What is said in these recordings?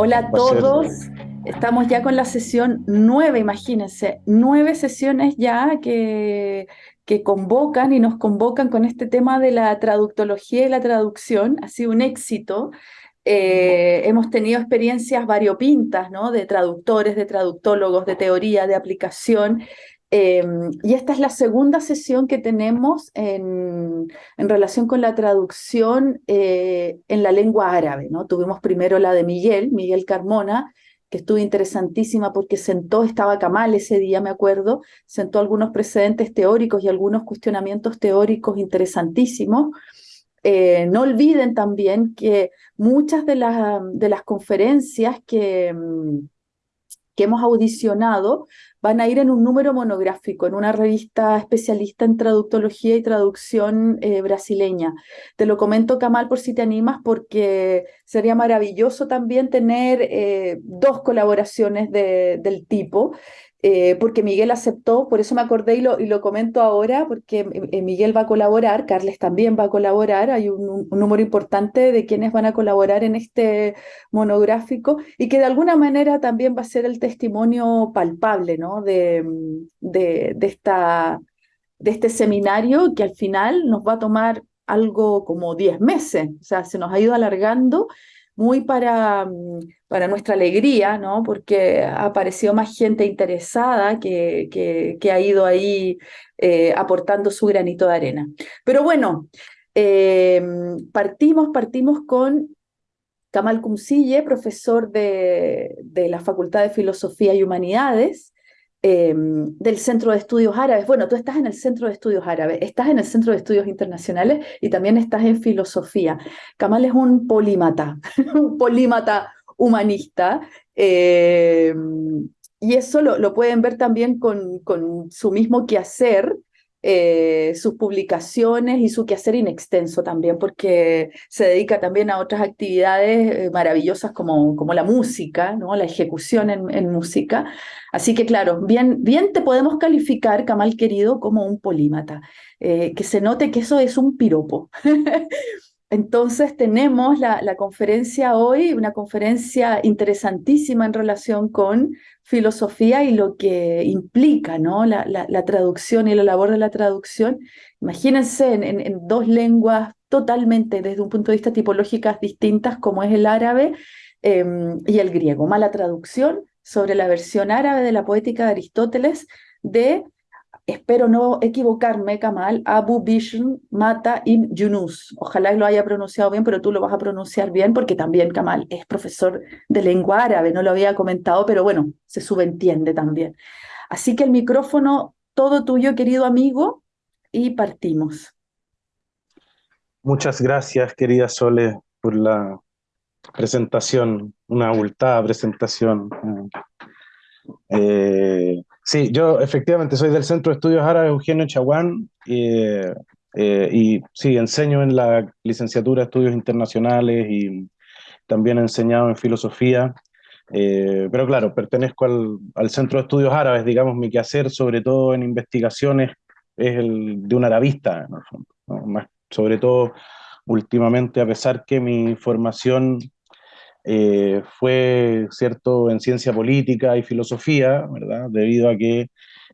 Hola a todos. Estamos ya con la sesión nueve, imagínense, nueve sesiones ya que, que convocan y nos convocan con este tema de la traductología y la traducción. Ha sido un éxito. Eh, hemos tenido experiencias variopintas, ¿no? De traductores, de traductólogos, de teoría, de aplicación. Em, y esta es la segunda sesión que tenemos en, relación con la traducción eh, en la lengua árabe. ¿no? Tuvimos primero la de Miguel, Miguel Carmona, que estuvo interesantísima porque sentó, estaba Kamal ese día, me acuerdo, sentó algunos precedentes teóricos y algunos cuestionamientos teóricos interesantísimos. Eh, no olviden también que muchas de, las de las conferencias que, mm, que hemos audicionado van a ir en un número monográfico, en una revista especialista en traductología y traducción eh, brasileña. Te lo comento, Kamal, por si te animas, porque sería maravilloso también tener eh, dos colaboraciones de, del tipo. Eh, porque Miguel aceptó, por eso me acordé y lo, y lo comento ahora, porque eh, Miguel va a colaborar, Carles también va a colaborar, hay un, número importante de quienes van a colaborar en este monográfico y que de alguna manera también va a ser el testimonio palpable ¿no? de, de, de, esta, de este seminario que al final nos va a tomar algo como 10 meses, o sea, se nos ha ido alargando muy para, mm, para nuestra alegría, ¿no? porque ha aparecido más gente interesada que, que, ha ido ahí eh, aportando su granito de arena. Pero bueno, eh, partimos, partimos con Kamal Kumsille, profesor de, de la Facultad de Filosofía y Humanidades, Em, del Centro de Estudios Árabes. Bueno, tú estás en el Centro de Estudios Árabes, estás en el Centro de Estudios Internacionales y también estás en Filosofía. Kamal es un polímata, un polímata humanista. Em, y eso lo, lo, pueden ver también con, con su mismo quehacer eh, sus publicaciones y su quehacer inextenso también, porque se dedica también a otras actividades eh, maravillosas como, como la música, ¿no? la ejecución en, en, música. Así que claro, bien, bien te podemos calificar, Kamal querido, como un polímata. Eh, que se note que eso es un piropo. Entonces tenemos la, la, conferencia hoy, una conferencia interesantísima en relación con filosofía y lo que implica ¿no? la, la, traducción y la labor de la traducción. Imagínense en, en, dos lenguas totalmente desde un punto de vista tipológicas distintas como es el árabe eh, y el griego. Mala traducción sobre la versión árabe de la poética de Aristóteles de espero no equivocarme, Kamal, Abu Bishr Mata ibn Yunus. Ojalá lo haya pronunciado bien, pero tú lo vas a pronunciar bien porque también Kamal es profesor de lengua árabe, no lo había comentado, pero bueno, se subentiende también. Así que el micrófono todo tuyo, querido amigo, y partimos. Muchas gracias, querida Sole, por la presentación, una abultada presentación. Eh, Sí, yo efectivamente soy del Centro de Estudios Árabes Eugenio Chaguán eh, y sí, enseño en la licenciatura de Estudios Internacionales y también he enseñado en filosofía, eh, pero claro, pertenezco al, Centro de Estudios Árabes, digamos, mi quehacer sobre todo en investigaciones es el de un arabista, ¿no? Más, sobre todo últimamente, a pesar que mi formación eh, fue cierto en ciencia política y filosofía, ¿verdad? Debido a que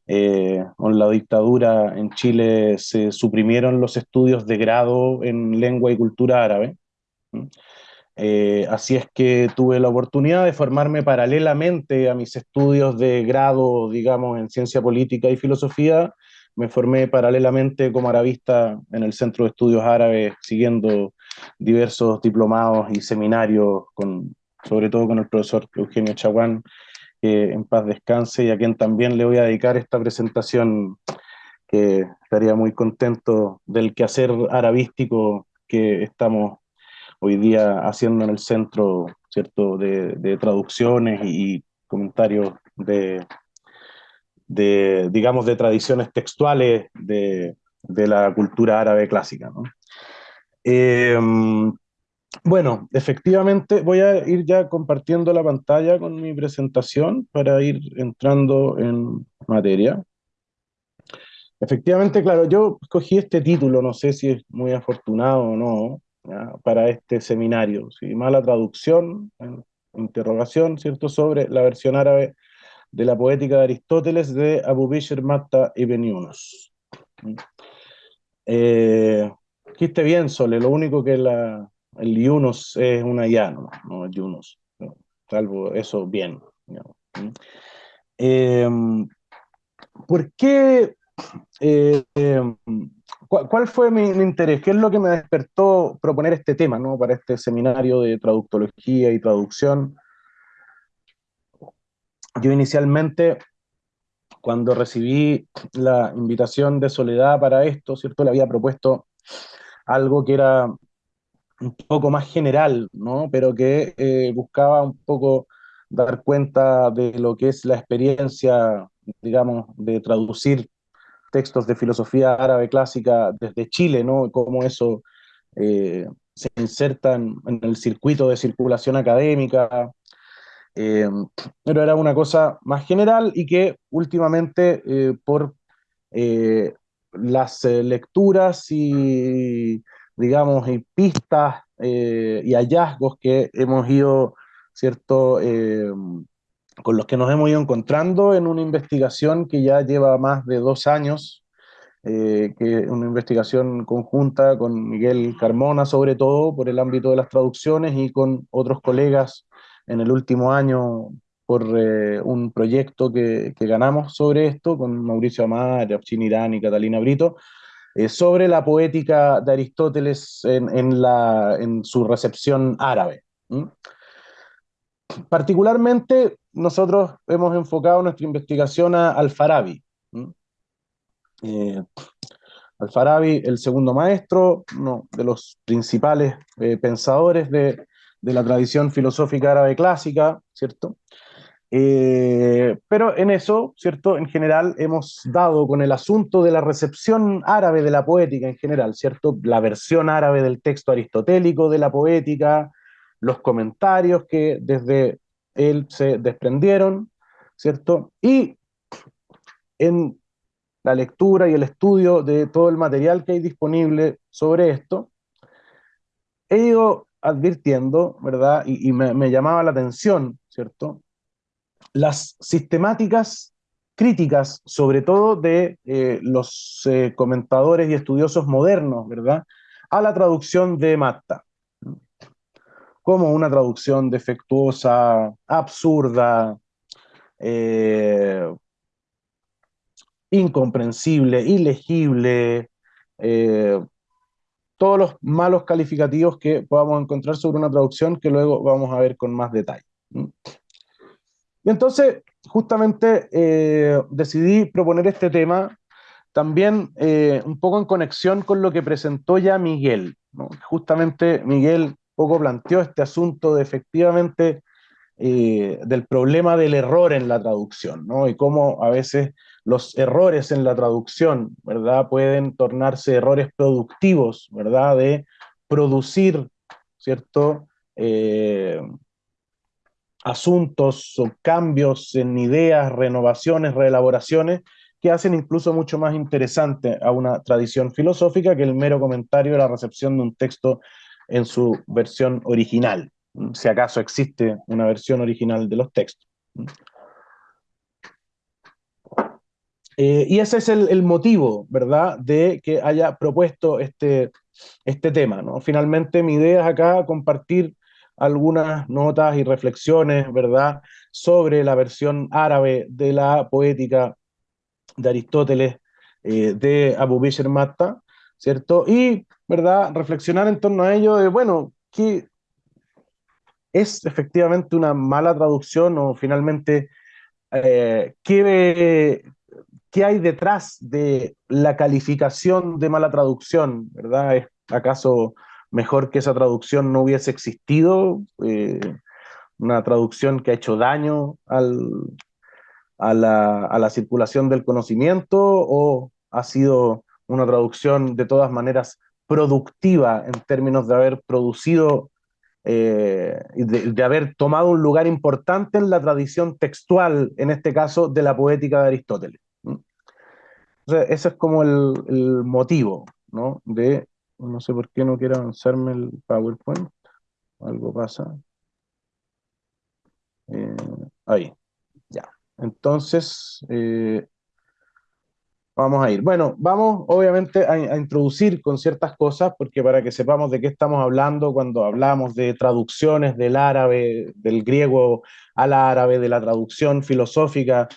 eh, con la dictadura en Chile se suprimieron los estudios de grado en lengua y cultura árabe. Eh, así es que tuve la oportunidad de formarme paralelamente a mis estudios de grado, digamos, en ciencia política y filosofía. Me formé paralelamente como arabista en el Centro de Estudios Árabes, siguiendo diversos diplomados y seminarios, con, sobre todo con el profesor Eugenio Chaguán, que en paz descanse, y a quien también le voy a dedicar esta presentación, que estaría muy contento del quehacer arabístico que estamos hoy día haciendo en el centro, ¿cierto?, de, de traducciones y comentarios de, de, digamos, de tradiciones textuales de, de la cultura árabe clásica, ¿no? Eh, bueno, efectivamente voy a ir ya compartiendo la pantalla con mi presentación para ir entrando en materia. Efectivamente, claro, yo escogí este título, no sé si es muy afortunado o no, para este seminario. ¿sí? Mala traducción interrogación, ¿cierto?, sobre la versión árabe de la poética de Aristóteles de Abu Bishr Matta ibn Yunus. Eh, esté bien, Sole, lo único que la, el Yunus es una ya, no, no Yunus, salvo eso, bien. Eh, ¿Por qué em, ¿cuál, fue mi, interés? ¿Qué es lo que me despertó proponer este tema ¿no? para este seminario de traductología y traducción? Yo inicialmente, cuando recibí la invitación de Soledad para esto, ¿cierto? Le había propuesto algo que era un poco más general, ¿no? Pero que eh, buscaba un poco dar cuenta de lo que es la experiencia, digamos, de traducir textos de filosofía árabe clásica desde Chile, ¿no? Cómo eso eh, se inserta en, el circuito de circulación académica. Eh, pero era una cosa más general y que últimamente por las lecturas y, digamos, y pistas y hallazgos que hemos ido, ¿cierto? con los que nos hemos ido encontrando en una investigación que ya lleva más de dos años, eh, que una investigación conjunta con Miguel Carmona, sobre todo por el ámbito de las traducciones, y con otros colegas en el último año por eh, un proyecto que, que, ganamos sobre esto, con Mauricio Amar, Abchin Irán y Catalina Brito, eh, sobre la poética de Aristóteles en, en, la, en su recepción árabe. Particularmente, nosotros hemos enfocado nuestra investigación a Al-Farabi. Eh, Al-Farabi, el segundo maestro, uno de los principales pensadores de, la tradición filosófica árabe clásica, ¿cierto? Eh, pero en eso, ¿cierto? En general hemos dado con el asunto de la recepción árabe de la poética en general, ¿cierto? La versión árabe del texto aristotélico de la poética, los comentarios que desde él se desprendieron, ¿cierto? Y en la lectura y el estudio de todo el material que hay disponible sobre esto, he ido advirtiendo, ¿verdad? Y, me, llamaba la atención, ¿cierto? Las sistemáticas críticas, sobre todo de eh, los eh, comentadores y estudiosos modernos, ¿verdad? A la traducción de Matta como una traducción defectuosa, absurda, eh, incomprensible, ilegible, todos los malos calificativos que podamos encontrar sobre una traducción que luego vamos a ver con más detalle. Y entonces, justamente eh, decidí proponer este tema también un poco en conexión con lo que presentó ya Miguel. Justamente Miguel poco planteó este asunto de efectivamente eh, del problema del error en la traducción, ¿no? Y cómo a veces los errores en la traducción, ¿verdad? Pueden tornarse errores productivos, ¿verdad? De producir, ¿cierto? Eh, asuntos o cambios en ideas, renovaciones, reelaboraciones, que hacen incluso mucho más interesante a una tradición filosófica que el mero comentario de la recepción de un texto en su versión original, si acaso existe una versión original de los textos. Eh, y ese es el, motivo, ¿verdad?, de que haya propuesto este, este tema. ¿no? Finalmente, mi idea es acá compartir algunas notas y reflexiones, ¿verdad?, sobre la versión árabe de la poética de Aristóteles eh, de Abu Bishr Matta, ¿cierto? Y ¿verdad? Reflexionar en torno a ello de, bueno, ¿qué es efectivamente una mala traducción o finalmente eh, ¿qué, ¿qué, hay detrás de la calificación de mala traducción, ¿verdad? ¿Es acaso mejor que esa traducción no hubiese existido? Eh, una traducción que ha hecho daño a, la, circulación del conocimiento o ha sido una traducción de todas maneras productiva en términos de haber producido, eh, de, haber tomado un lugar importante en la tradición textual, en este caso, de la poética de Aristóteles. ese es como el, el, motivo, ¿no? De, no sé por qué no quiero avanzarme el PowerPoint, algo pasa. Ahí, ya. Entonces, eh, vamos a ir. Bueno, vamos obviamente a, introducir con ciertas cosas, porque para que sepamos de qué estamos hablando cuando hablamos de traducciones del árabe, del griego al árabe, de la traducción filosófica,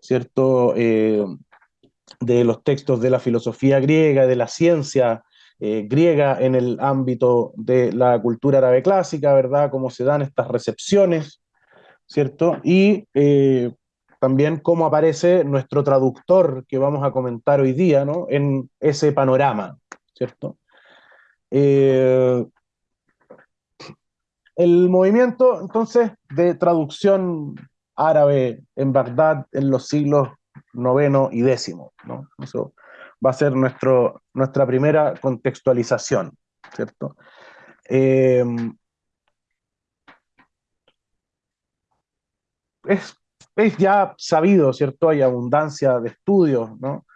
¿cierto? Eh, de los textos de la filosofía griega, de la ciencia eh, griega en el ámbito de la cultura árabe clásica, ¿verdad? Cómo se dan estas recepciones, ¿cierto? Y eh, también cómo aparece nuestro traductor que vamos a comentar hoy día, ¿no? En ese panorama, ¿cierto? Eh, el movimiento, entonces, de traducción árabe en Bagdad en los siglos noveno y décimo, ¿no? Va a ser nuestro, nuestra primera contextualización, ¿cierto? Eh, es, ya sabido, ¿cierto? Hay abundancia de estudios, ¿no?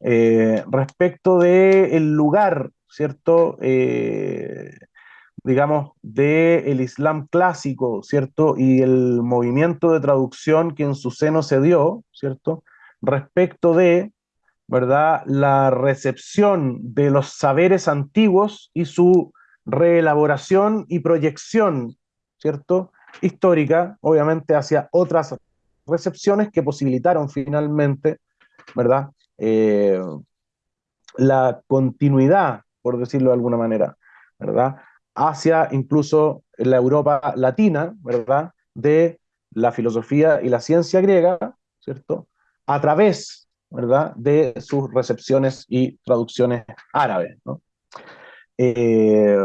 Eh, respecto del el lugar, ¿cierto? Eh, digamos, del Islam clásico, ¿cierto? Y el movimiento de traducción que en su seno se dio, ¿cierto? Respecto de ¿verdad? La recepción de los saberes antiguos y su reelaboración y proyección, ¿cierto? Histórica, obviamente, hacia otras recepciones que posibilitaron finalmente, ¿verdad? Eh, la continuidad, por decirlo de alguna manera, ¿verdad? Hacia incluso la Europa latina, ¿verdad? De la filosofía y la ciencia griega, ¿cierto? A través ¿verdad? de sus recepciones y traducciones árabes. Eh,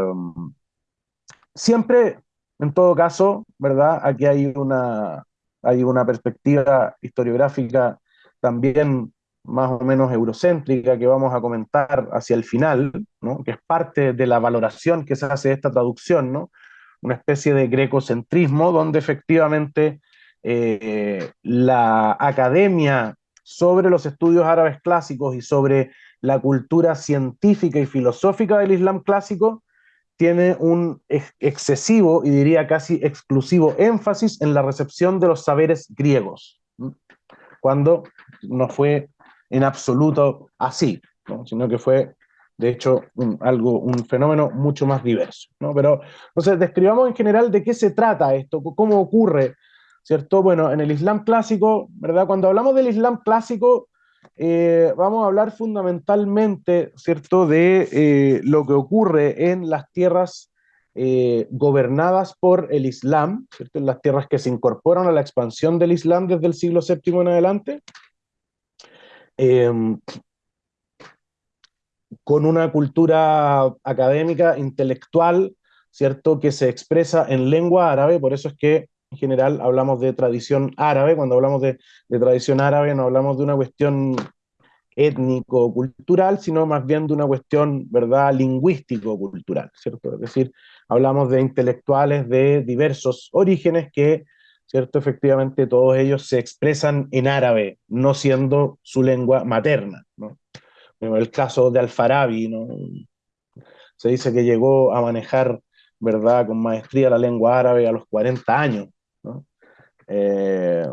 siempre, en todo caso, ¿verdad? aquí hay una, hay una perspectiva historiográfica también más o menos eurocéntrica que vamos a comentar hacia el final, ¿no? que es parte de la valoración que se hace de esta traducción, ¿no? una especie de grecocentrismo donde efectivamente eh, la academia sobre los estudios árabes clásicos y sobre la cultura científica y filosófica del Islam clásico, tiene un excesivo y diría casi exclusivo énfasis en la recepción de los saberes griegos, cuando no fue en absoluto así, sino que fue de hecho un, algo, un fenómeno mucho más diverso. ¿no? Pero entonces describamos en general de qué se trata esto, cómo ocurre ¿cierto? Bueno, en el Islam clásico, ¿verdad? Cuando hablamos del Islam clásico, eh, vamos a hablar fundamentalmente, ¿cierto?, de eh, lo que ocurre en las tierras eh, gobernadas por el Islam. En las tierras que se incorporan a la expansión del Islam desde el siglo VII en adelante, em, con una cultura académica, intelectual, ¿cierto?, que se expresa en lengua árabe, por eso es que en general hablamos de tradición árabe, cuando hablamos de, tradición árabe no hablamos de una cuestión étnico-cultural, sino más bien de una cuestión, ¿verdad?, lingüístico-cultural, ¿cierto? Es decir, hablamos de intelectuales de diversos orígenes que, ¿cierto?, efectivamente todos ellos se expresan en árabe, no siendo su lengua materna, ¿no? El caso de Al-Farabi, ¿no? Se dice que llegó a manejar, ¿verdad?, con maestría la lengua árabe a los 40 años, eh,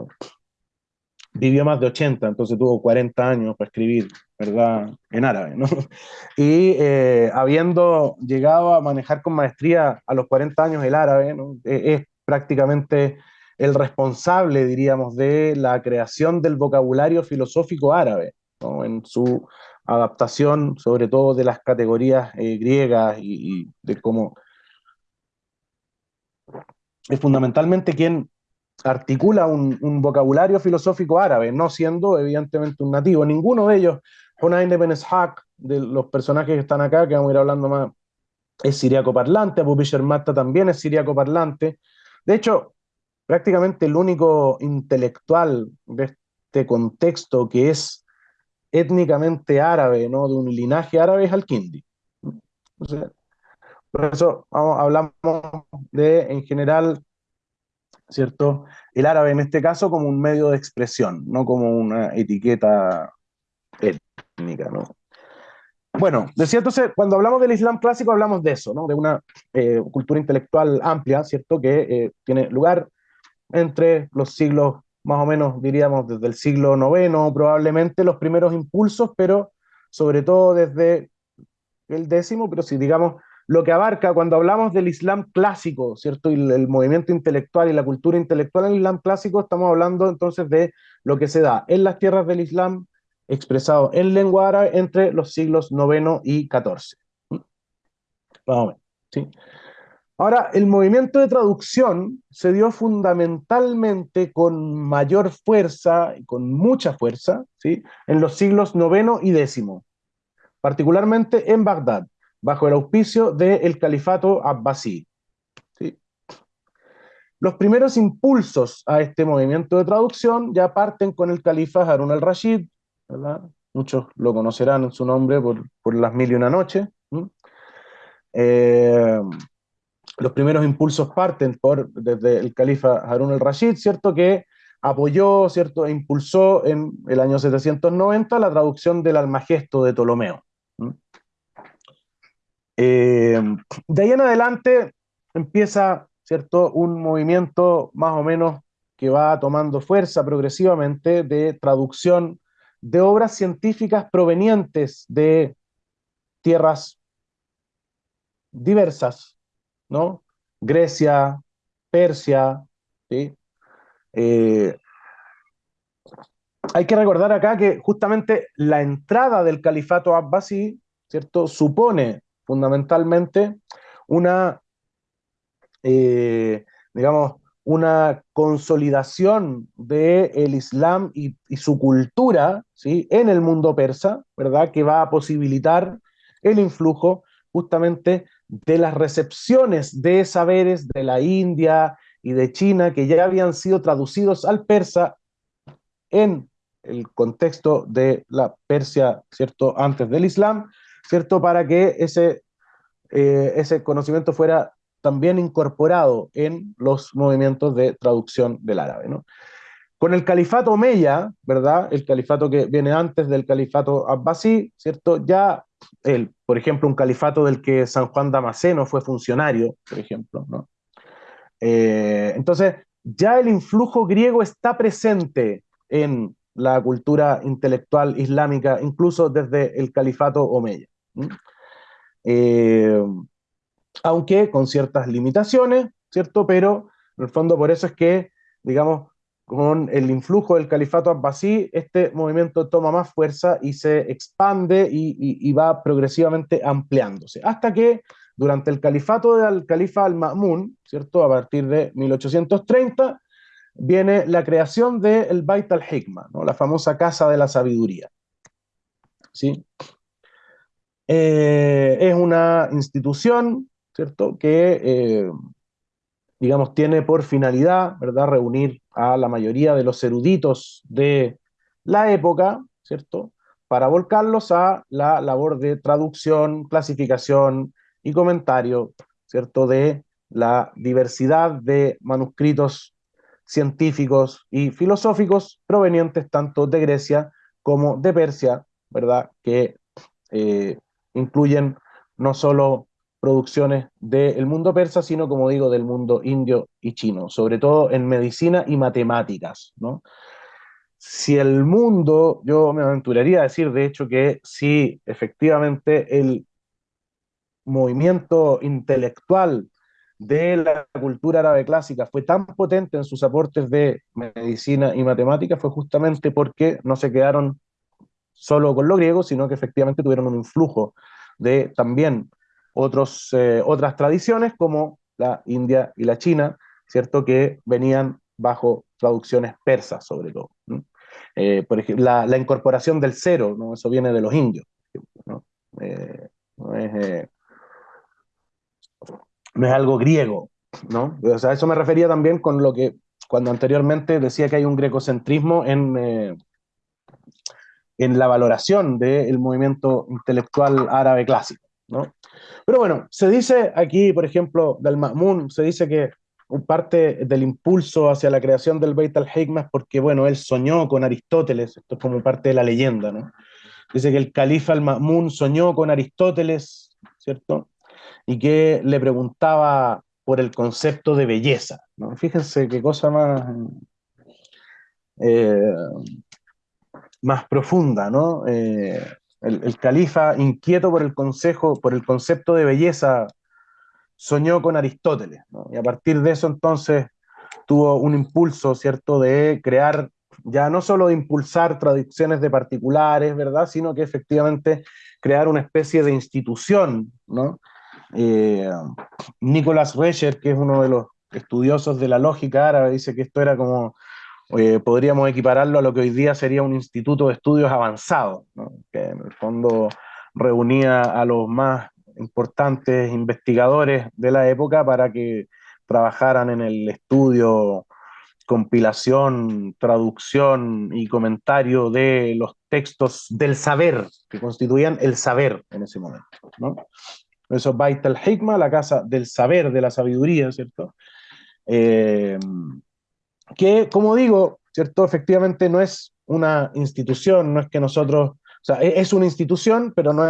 vivió más de 80, entonces tuvo 40 años para escribir, ¿verdad? En árabe, ¿no? Y eh, habiendo llegado a manejar con maestría a los 40 años el árabe, e, es prácticamente el responsable, diríamos, de la creación del vocabulario filosófico árabe, en su adaptación, sobre todo de las categorías eh, griegas y, y de cómo es fundamentalmente quien articula un, vocabulario filosófico árabe, no siendo evidentemente un nativo. Ninguno de ellos, Hunayn ibn Ishaq, de los personajes que están acá, que vamos a ir hablando más, es siriaco parlante, Abu Bishr Matta también es siriaco parlante. De hecho, prácticamente el único intelectual de este contexto que es étnicamente árabe, ¿no? de un linaje árabe, es Al-Kindi. por eso vamos, hablamos de, en general, ¿cierto? El árabe en este caso como un medio de expresión, no como una etiqueta étnica, ¿no? Bueno, decía entonces, cuando hablamos del Islam clásico hablamos de eso, ¿no? De una eh, cultura intelectual amplia, ¿cierto? Que eh, tiene lugar entre los siglos más o menos diríamos desde el siglo IX, probablemente los primeros impulsos, pero sobre todo desde el décimo, pero si digamos lo que abarca cuando hablamos del Islam clásico, ¿cierto? Y el, movimiento intelectual y la cultura intelectual en el Islam clásico, estamos hablando entonces de lo que se da en las tierras del Islam, expresado en lengua árabe entre los siglos IX y XIV. Vamos ¿sí? Ahora, el movimiento de traducción se dio fundamentalmente con mayor fuerza, y con mucha fuerza, ¿sí? en los siglos IX y X, particularmente en Bagdad bajo el auspicio del califato abbasí. Los primeros impulsos a este movimiento de traducción ya parten con el califa Harun al-Rashid, muchos lo conocerán en su nombre por, las mil y una noches. Eh, los primeros impulsos parten por, desde el califa Harun al-Rashid, ¿cierto? Que apoyó, ¿cierto? E impulsó en el año 790 la traducción del Almagesto de Ptolomeo. Eh, de ahí en adelante empieza, ¿cierto?, un movimiento más o menos que va tomando fuerza progresivamente de traducción de obras científicas provenientes de tierras diversas, ¿no? Grecia, Persia, ¿sí? Eh, hay que recordar acá que justamente la entrada del califato abbasí, ¿cierto? Supone fundamentalmente una, eh, digamos, una consolidación del Islam y, su cultura ¿sí? en el mundo persa, ¿verdad? Que va a posibilitar el influjo justamente de las recepciones de saberes de la India y de China que ya habían sido traducidos al persa en el contexto de la Persia, ¿cierto? Antes del Islam, ¿cierto? Para que ese, eh, ese conocimiento fuera también incorporado en los movimientos de traducción del árabe, ¿no? Con el califato Omeya, ¿verdad? El califato que viene antes del califato Abbasí, ¿cierto? Ya, el, por ejemplo, un califato del que San Juan Damasceno fue funcionario, por ejemplo, ¿no? Eh, entonces, ya el influjo griego está presente en la cultura intelectual islámica, incluso desde el califato Omeya. Eh, aunque con ciertas limitaciones, ¿cierto? Pero en el fondo por eso es que, digamos, con el influjo del califato abbasí, este movimiento toma más fuerza y se expande y, va progresivamente ampliándose, hasta que durante el califato del califa al-Ma'mun, ¿cierto? A partir de 1830, viene la creación del el Bait al-Hikmah, ¿no? la famosa Casa de la Sabiduría. ¿Sí? Eh, es una institución, ¿cierto?, que, eh, digamos, tiene por finalidad, ¿verdad?, reunir a la mayoría de los eruditos de la época, ¿cierto?, para volcarlos a la labor de traducción, clasificación y comentario, ¿cierto?, de la diversidad de manuscritos científicos y filosóficos provenientes tanto de Grecia como de Persia, ¿verdad?, que eh, incluyen no solo producciones del mundo persa, sino, como digo, del mundo indio y chino, sobre todo en medicina y matemáticas, ¿no? Si el mundo, yo me aventuraría a decir, de hecho, que si efectivamente el movimiento intelectual de la cultura árabe clásica fue tan potente en sus aportes de medicina y matemáticas, fue justamente porque no se quedaron solo con lo griego, sino que efectivamente tuvieron un influjo de también otros, eh, otras tradiciones como la India y la China, ¿cierto? Que venían bajo traducciones persas sobre todo. Eh, por ejemplo, la, incorporación del cero, ¿no? Eso viene de los indios. ¿no? Eh, es, no, es, algo griego, ¿no? O sea, eso me refería también con lo que cuando anteriormente decía que hay un grecocentrismo en en la valoración del movimiento intelectual árabe clásico. ¿no? Pero bueno, se dice aquí, por ejemplo, del Ma'mun, se dice que parte del impulso hacia la creación del Beit al-Hikmah es porque, bueno, él soñó con Aristóteles, esto es como parte de la leyenda, ¿no? Dice que el califa al-Ma'mun soñó con Aristóteles, ¿cierto? Y que le preguntaba por el concepto de belleza, ¿no? Fíjense qué cosa más más profunda, ¿no? El, califa, inquieto por el, consejo, por el concepto de belleza, soñó con Aristóteles, y a partir de eso entonces tuvo un impulso, ¿cierto?, de crear, ya no solo de impulsar traducciones de particulares, ¿verdad?, sino que efectivamente crear una especie de institución, ¿no? Eh, Nicolás que es uno de los estudiosos de la lógica árabe, dice que esto era como eh, podríamos equipararlo a lo que hoy día sería un instituto de estudios avanzados, que en el fondo reunía a los más importantes investigadores de la época para que trabajaran en el estudio, compilación, traducción y comentario de los textos del saber, que constituían el saber en ese momento. ¿no? Eso Bait al-Hikma, la casa del saber, de la sabiduría, ¿cierto? Eh, que, como digo, ¿cierto? Efectivamente no es una institución, no es que nosotros, o sea, e-, es una institución, pero no,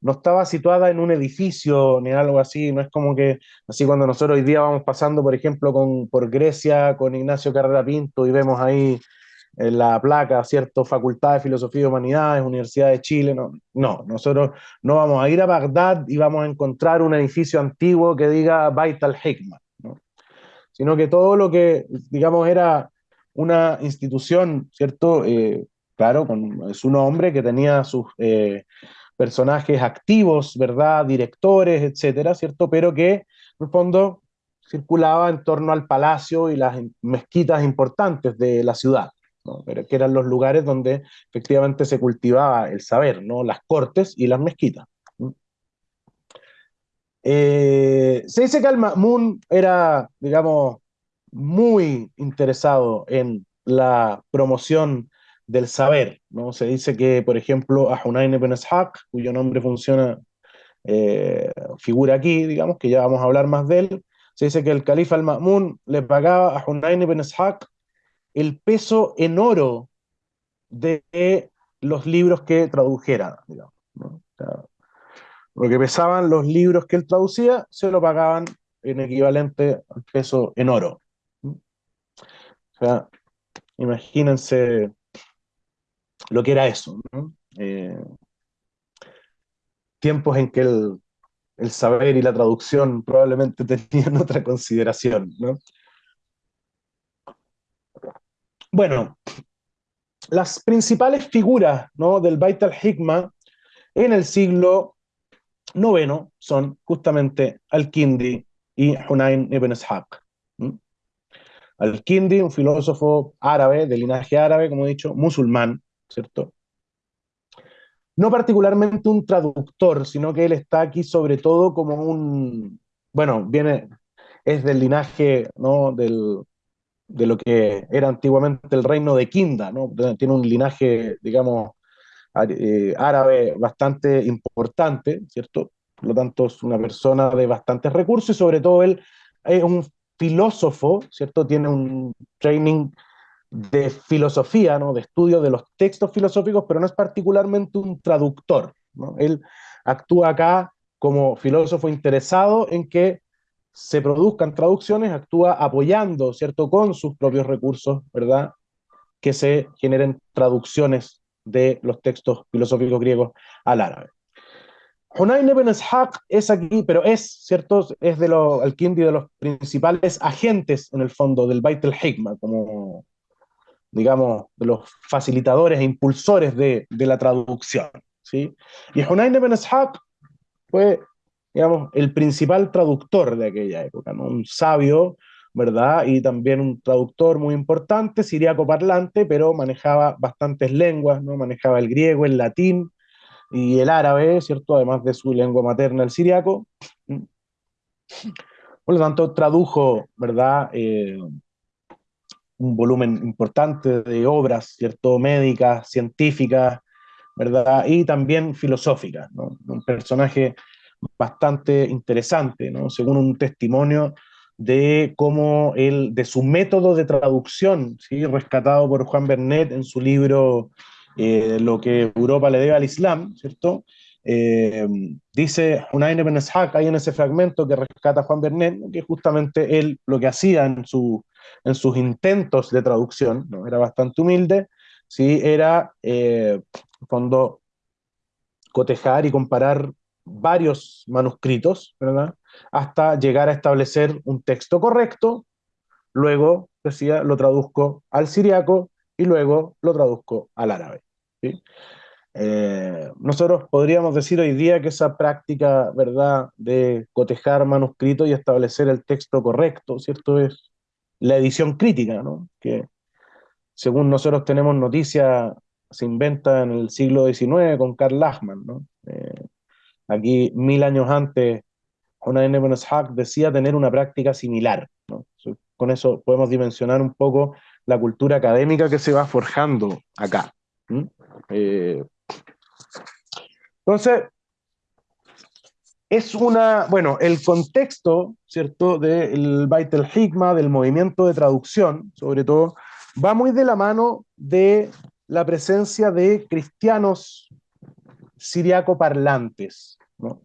no estaba situada en un edificio ni algo así, no es como que, así cuando nosotros hoy día vamos pasando, por ejemplo, con, por Grecia, con Ignacio Carrera Pinto, y vemos ahí en la placa, ¿cierto? Facultad de Filosofía y Humanidades, Universidad de Chile, no, no, nosotros no vamos a ir a Bagdad y vamos a encontrar un edificio antiguo que diga Bait al-Hikma, sino que todo lo que, digamos, era una institución, ¿cierto? Eh, claro, con su nombre, que tenía sus eh, personajes activos, ¿verdad? Directores, etcétera, ¿cierto? Pero que, en el fondo, circulaba en torno al palacio y las mezquitas importantes de la ciudad, que eran los lugares donde efectivamente se cultivaba el saber, ¿no? Las cortes y las mezquitas. Eh, se dice que Al-Ma'mun era, digamos, muy interesado en la promoción del saber. ¿no? Se dice que, por ejemplo, a Hunayn ibn Ishaq, cuyo nombre funciona, eh, figura aquí, digamos, que ya vamos a hablar más de él, se dice que el califa al-Ma'mun le pagaba a Hunayn ibn Ishaq el peso en oro de los libros que tradujera, digamos. ¿no? Lo que pesaban los libros que él traducía, se lo pagaban en equivalente al peso en oro. O sea, imagínense lo que era eso. Eh, tiempos en que el, el, saber y la traducción probablemente tenían otra consideración. ¿no? Bueno, las principales figuras ¿no? del Bait al-Hikma en el siglo noveno son justamente Al-Kindi y Hunayn ibn Ishaq. Al-Kindi, un filósofo árabe, de linaje árabe, como he dicho, musulmán, ¿cierto? No particularmente un traductor, sino que él está aquí sobre todo como un, bueno, viene, es del linaje, ¿no? Del, de lo que era antiguamente el reino de Kinda, ¿no? Tiene un linaje, digamos, árabe bastante importante, ¿cierto? Por lo tanto, es una persona de bastantes recursos y sobre todo él es un filósofo, ¿cierto? Tiene un training de filosofía, ¿no? De estudio de los textos filosóficos, pero no es particularmente un traductor, ¿no? Él actúa acá como filósofo interesado en que se produzcan traducciones, actúa apoyando, ¿cierto? Con sus propios recursos, ¿verdad? Que se generen traducciones de los textos filosóficos griegos al árabe. Hunayn ibn Ishaq es aquí, pero es, ¿cierto? Es de los, al-Kindi de los principales agentes, en el fondo, del Bait al-Hikma, como, digamos, de los facilitadores e impulsores de, de la traducción, ¿sí? Y Hunayn ibn Ishaq fue, digamos, el principal traductor de aquella época, ¿no? Un sabio ¿verdad? Y también un traductor muy importante, siriaco parlante, pero manejaba bastantes lenguas, ¿no? Manejaba el griego, el latín y el árabe, ¿cierto? Además de su lengua materna, el siriaco. Por lo tanto, tradujo, ¿verdad? Eh, un volumen importante de obras, ¿cierto? Médicas, científicas, ¿verdad? Y también filosóficas, ¿no? Un personaje bastante interesante, ¿no? Según un testimonio de cómo él, de su método de traducción, ¿sí? rescatado por Juan Bernet en su libro eh, Lo que Europa le debe al Islam, ¿cierto? Eh, dice Hunayn ibn Ishaq, ahí en ese fragmento que rescata Juan Bernet, que justamente él lo que hacía en su en sus intentos de traducción, ¿no? era bastante humilde, ¿sí? era, eh, fondo, cotejar y comparar varios manuscritos, ¿verdad? Hasta llegar a establecer un texto correcto, luego, decía, lo traduzco al siriaco y luego lo traduzco al árabe. Eh, nosotros podríamos decir hoy día que esa práctica, ¿verdad?, de cotejar manuscritos y establecer el texto correcto, ¿cierto? Es la edición crítica, ¿no? Que según nosotros tenemos noticia, se inventa en el siglo XIX con Karl Lachmann, ¿no? Eh, aquí, mil años antes, una N. Hack decía tener una práctica similar. Con eso podemos dimensionar un poco la cultura académica que se va forjando acá. Eh, entonces, es una, bueno, el contexto, ¿cierto?, del Bait el Hikma, del movimiento de traducción, sobre todo, va muy de la mano de la presencia de cristianos siriaco parlantes, ¿no?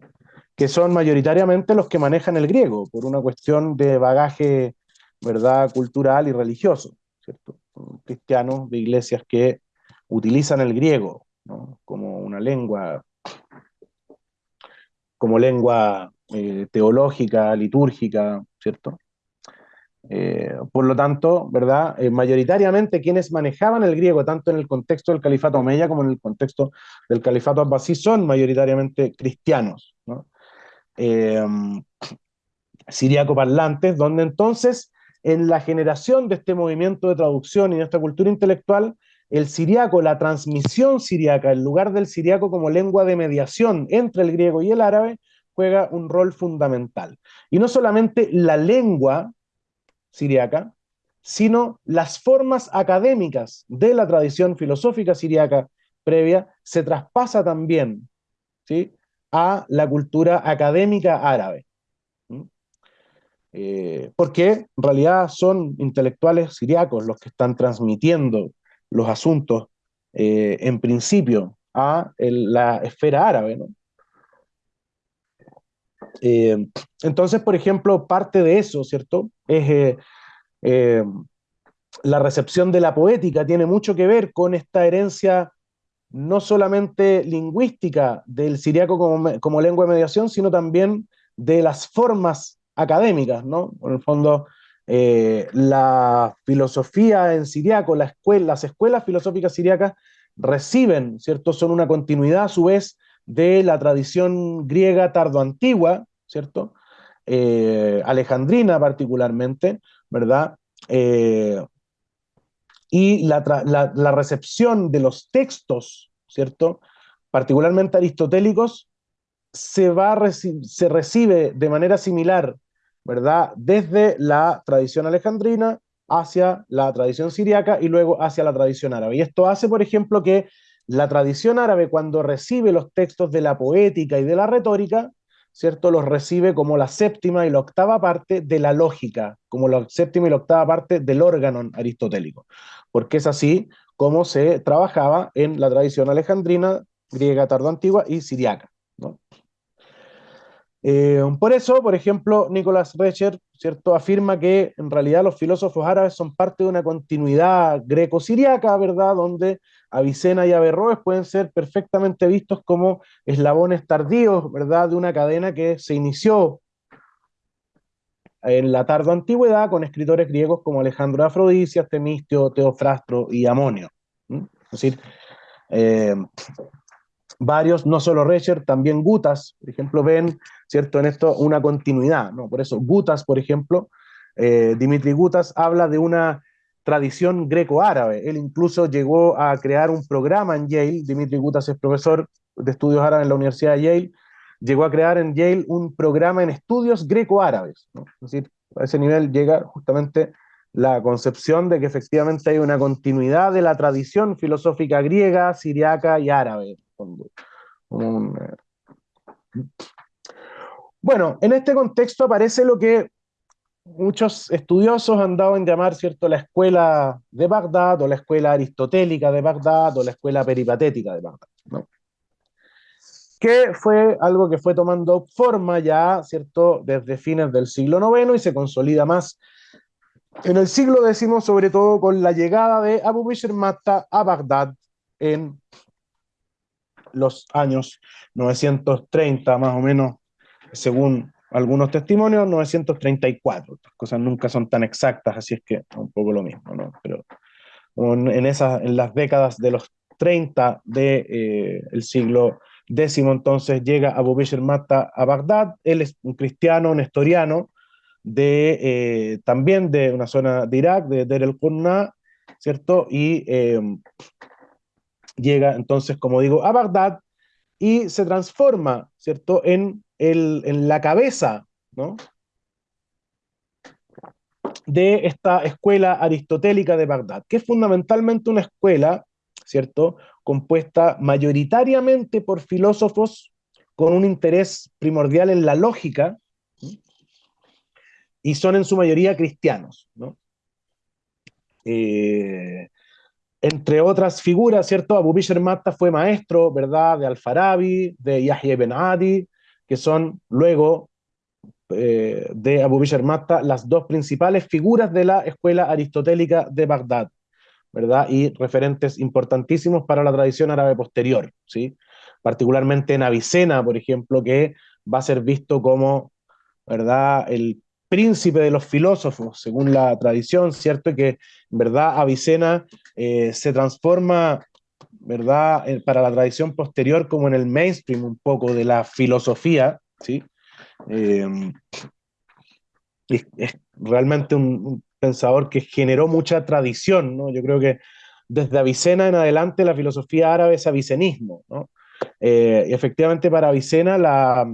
Que son mayoritariamente los que manejan el griego, por una cuestión de bagaje, ¿verdad?, cultural y religioso, ¿cierto? Cristianos de iglesias que utilizan el griego ¿no? como una lengua como lengua eh, teológica, litúrgica, ¿cierto? Eh, por lo tanto, ¿verdad? Eh, mayoritariamente quienes manejaban el griego, tanto en el contexto del califato omeya como en el contexto del califato abbasí, son mayoritariamente cristianos, ¿no? Siriaco parlantes, donde entonces en la generación de este movimiento de traducción y de esta cultura intelectual, el siriaco, la transmisión siriaca, el lugar del siriaco como lengua de mediación entre el griego y el árabe, juega un rol fundamental. Y no solamente la lengua siriaca, sino las formas académicas de la tradición filosófica siriaca previa se traspasa también ¿sí? A la cultura académica árabe. Eh, porque en realidad son intelectuales siriacos los que están transmitiendo los asuntos, eh, en principio, a la esfera árabe. Eh, entonces, por ejemplo, parte de eso, ¿cierto? Es la recepción de la poética, tiene mucho que ver con esta herencia no solamente lingüística del siriaco como, como lengua de mediación, sino también de las formas académicas, ¿no? En el fondo, eh, la filosofía en siriaco, las escuelas filosóficas siriacas reciben, ¿cierto? Son una continuidad a su vez de la tradición griega tardoantigua, ¿cierto? Eh, alejandrina particularmente, ¿verdad? Eh, y la, la, recepción de los textos, ¿cierto? Particularmente aristotélicos, se, va, se recibe de manera similar ¿verdad? Desde la tradición alejandrina hacia la tradición siriaca y luego hacia la tradición árabe. Y esto hace, por ejemplo, que la tradición árabe, cuando recibe los textos de la poética y de la retórica, ¿cierto? Los recibe como la séptima y la octava parte de la lógica, como la séptima y la octava parte del órgano aristotélico, porque es así como se trabajaba en la tradición alejandrina, griega tardoantigua y siriaca. ¿no? Eh, por eso, por ejemplo, Nicolás Recher ¿cierto? afirma que en realidad los filósofos árabes son parte de una continuidad greco-siriaca, ¿verdad? Donde Avicena y Averroes pueden ser perfectamente vistos como eslabones tardíos, ¿verdad? De una cadena que se inició en la tardo antigüedad con escritores griegos como Alejandro de Afrodisias, Temistio, Teofrastro y Amonio. Es decir, eh, varios, no solo Recher, también Gutas, por ejemplo, ven, ¿cierto?, en esto una continuidad, ¿no? Por eso, Gutas, por ejemplo, eh, Dimitri Gutas habla de una tradición greco-árabe. Él incluso llegó a crear un programa en Yale, Dimitri Gutas es profesor de estudios árabes en la Universidad de Yale, llegó a crear en Yale un programa en estudios greco-árabes. Es decir, a ese nivel llega justamente la concepción de que efectivamente hay una continuidad de la tradición filosófica griega, siriaca y árabe. Eh, bueno, en este contexto aparece lo que muchos estudiosos han dado en llamar, ¿cierto?, la escuela de Bagdad, o la escuela aristotélica de Bagdad, o la escuela peripatética de Bagdad, ¿no? que fue algo que fue tomando forma ya, ¿cierto?, desde fines del siglo IX y se consolida más en el siglo X, sobre todo con la llegada de Abu Bishr Matta a Bagdad en los años 930, más o menos, según algunos testimonios, 934. Estas cosas nunca son tan exactas, así es que es un poco lo mismo, ¿no? Pero en, esas, en las décadas de los 30 del de, eh, siglo X, entonces llega Abu Bishr Matta a Bagdad. Él es un cristiano nestoriano, de, eh, también de una zona de Irak, de Der el Qurna, ¿cierto? Y eh, llega entonces, como digo, a Bagdad y se transforma, ¿cierto?, en, en la cabeza, ¿no? de esta escuela aristotélica de Bagdad, que es fundamentalmente una escuela, ¿cierto?, compuesta mayoritariamente por filósofos con un interés primordial en la lógica, y son en su mayoría cristianos, ¿no? Eh, entre otras figuras, ¿cierto? Abu Bishr Matta fue maestro, ¿verdad?, de Al-Farabi, de Yahya ibn Adi, que son luego eh, de Abu Bishr Matta las dos principales figuras de la escuela aristotélica de Bagdad, ¿verdad? Y referentes importantísimos para la tradición árabe posterior, ¿sí? Particularmente en Avicena, por ejemplo, que va a ser visto como, ¿verdad?, el príncipe de los filósofos, según la tradición, ¿cierto? Que verdad Avicena eh, se transforma, ¿verdad? para la tradición posterior como en el mainstream un poco de la filosofía, ¿sí? Eh, es, realmente un, pensador que generó mucha tradición, ¿no? Yo creo que desde Avicena en adelante la filosofía árabe es avicenismo, ¿no? Eh, y efectivamente para Avicena la,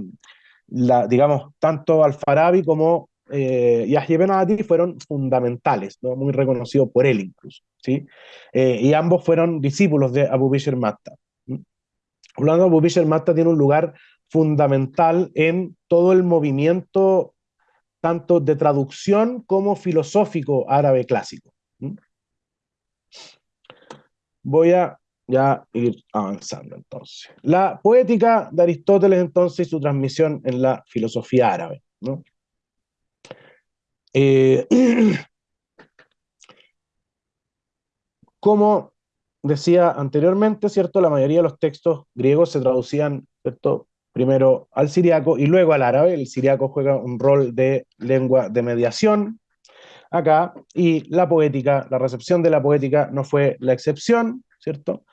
la, digamos, tanto Al-Farabi como eh, Yahya Ben Adi fueron fundamentales, ¿no? muy reconocidos por él incluso. ¿sí? Eh, y ambos fueron discípulos de Abu Bishr Matta. Hablando, Abu Bishr Matta tiene un lugar fundamental en todo el movimiento tanto de traducción como filosófico árabe clásico. Voy a ya ir avanzando entonces. La poética de Aristóteles entonces y su transmisión en la filosofía árabe. ¿no? Eh, como decía anteriormente, ¿cierto? La mayoría de los textos griegos se traducían, ¿cierto? Primero al siriaco y luego al árabe. El siriaco juega un rol de lengua de mediación acá, y la poética, la recepción de la poética no fue la excepción, ¿cierto?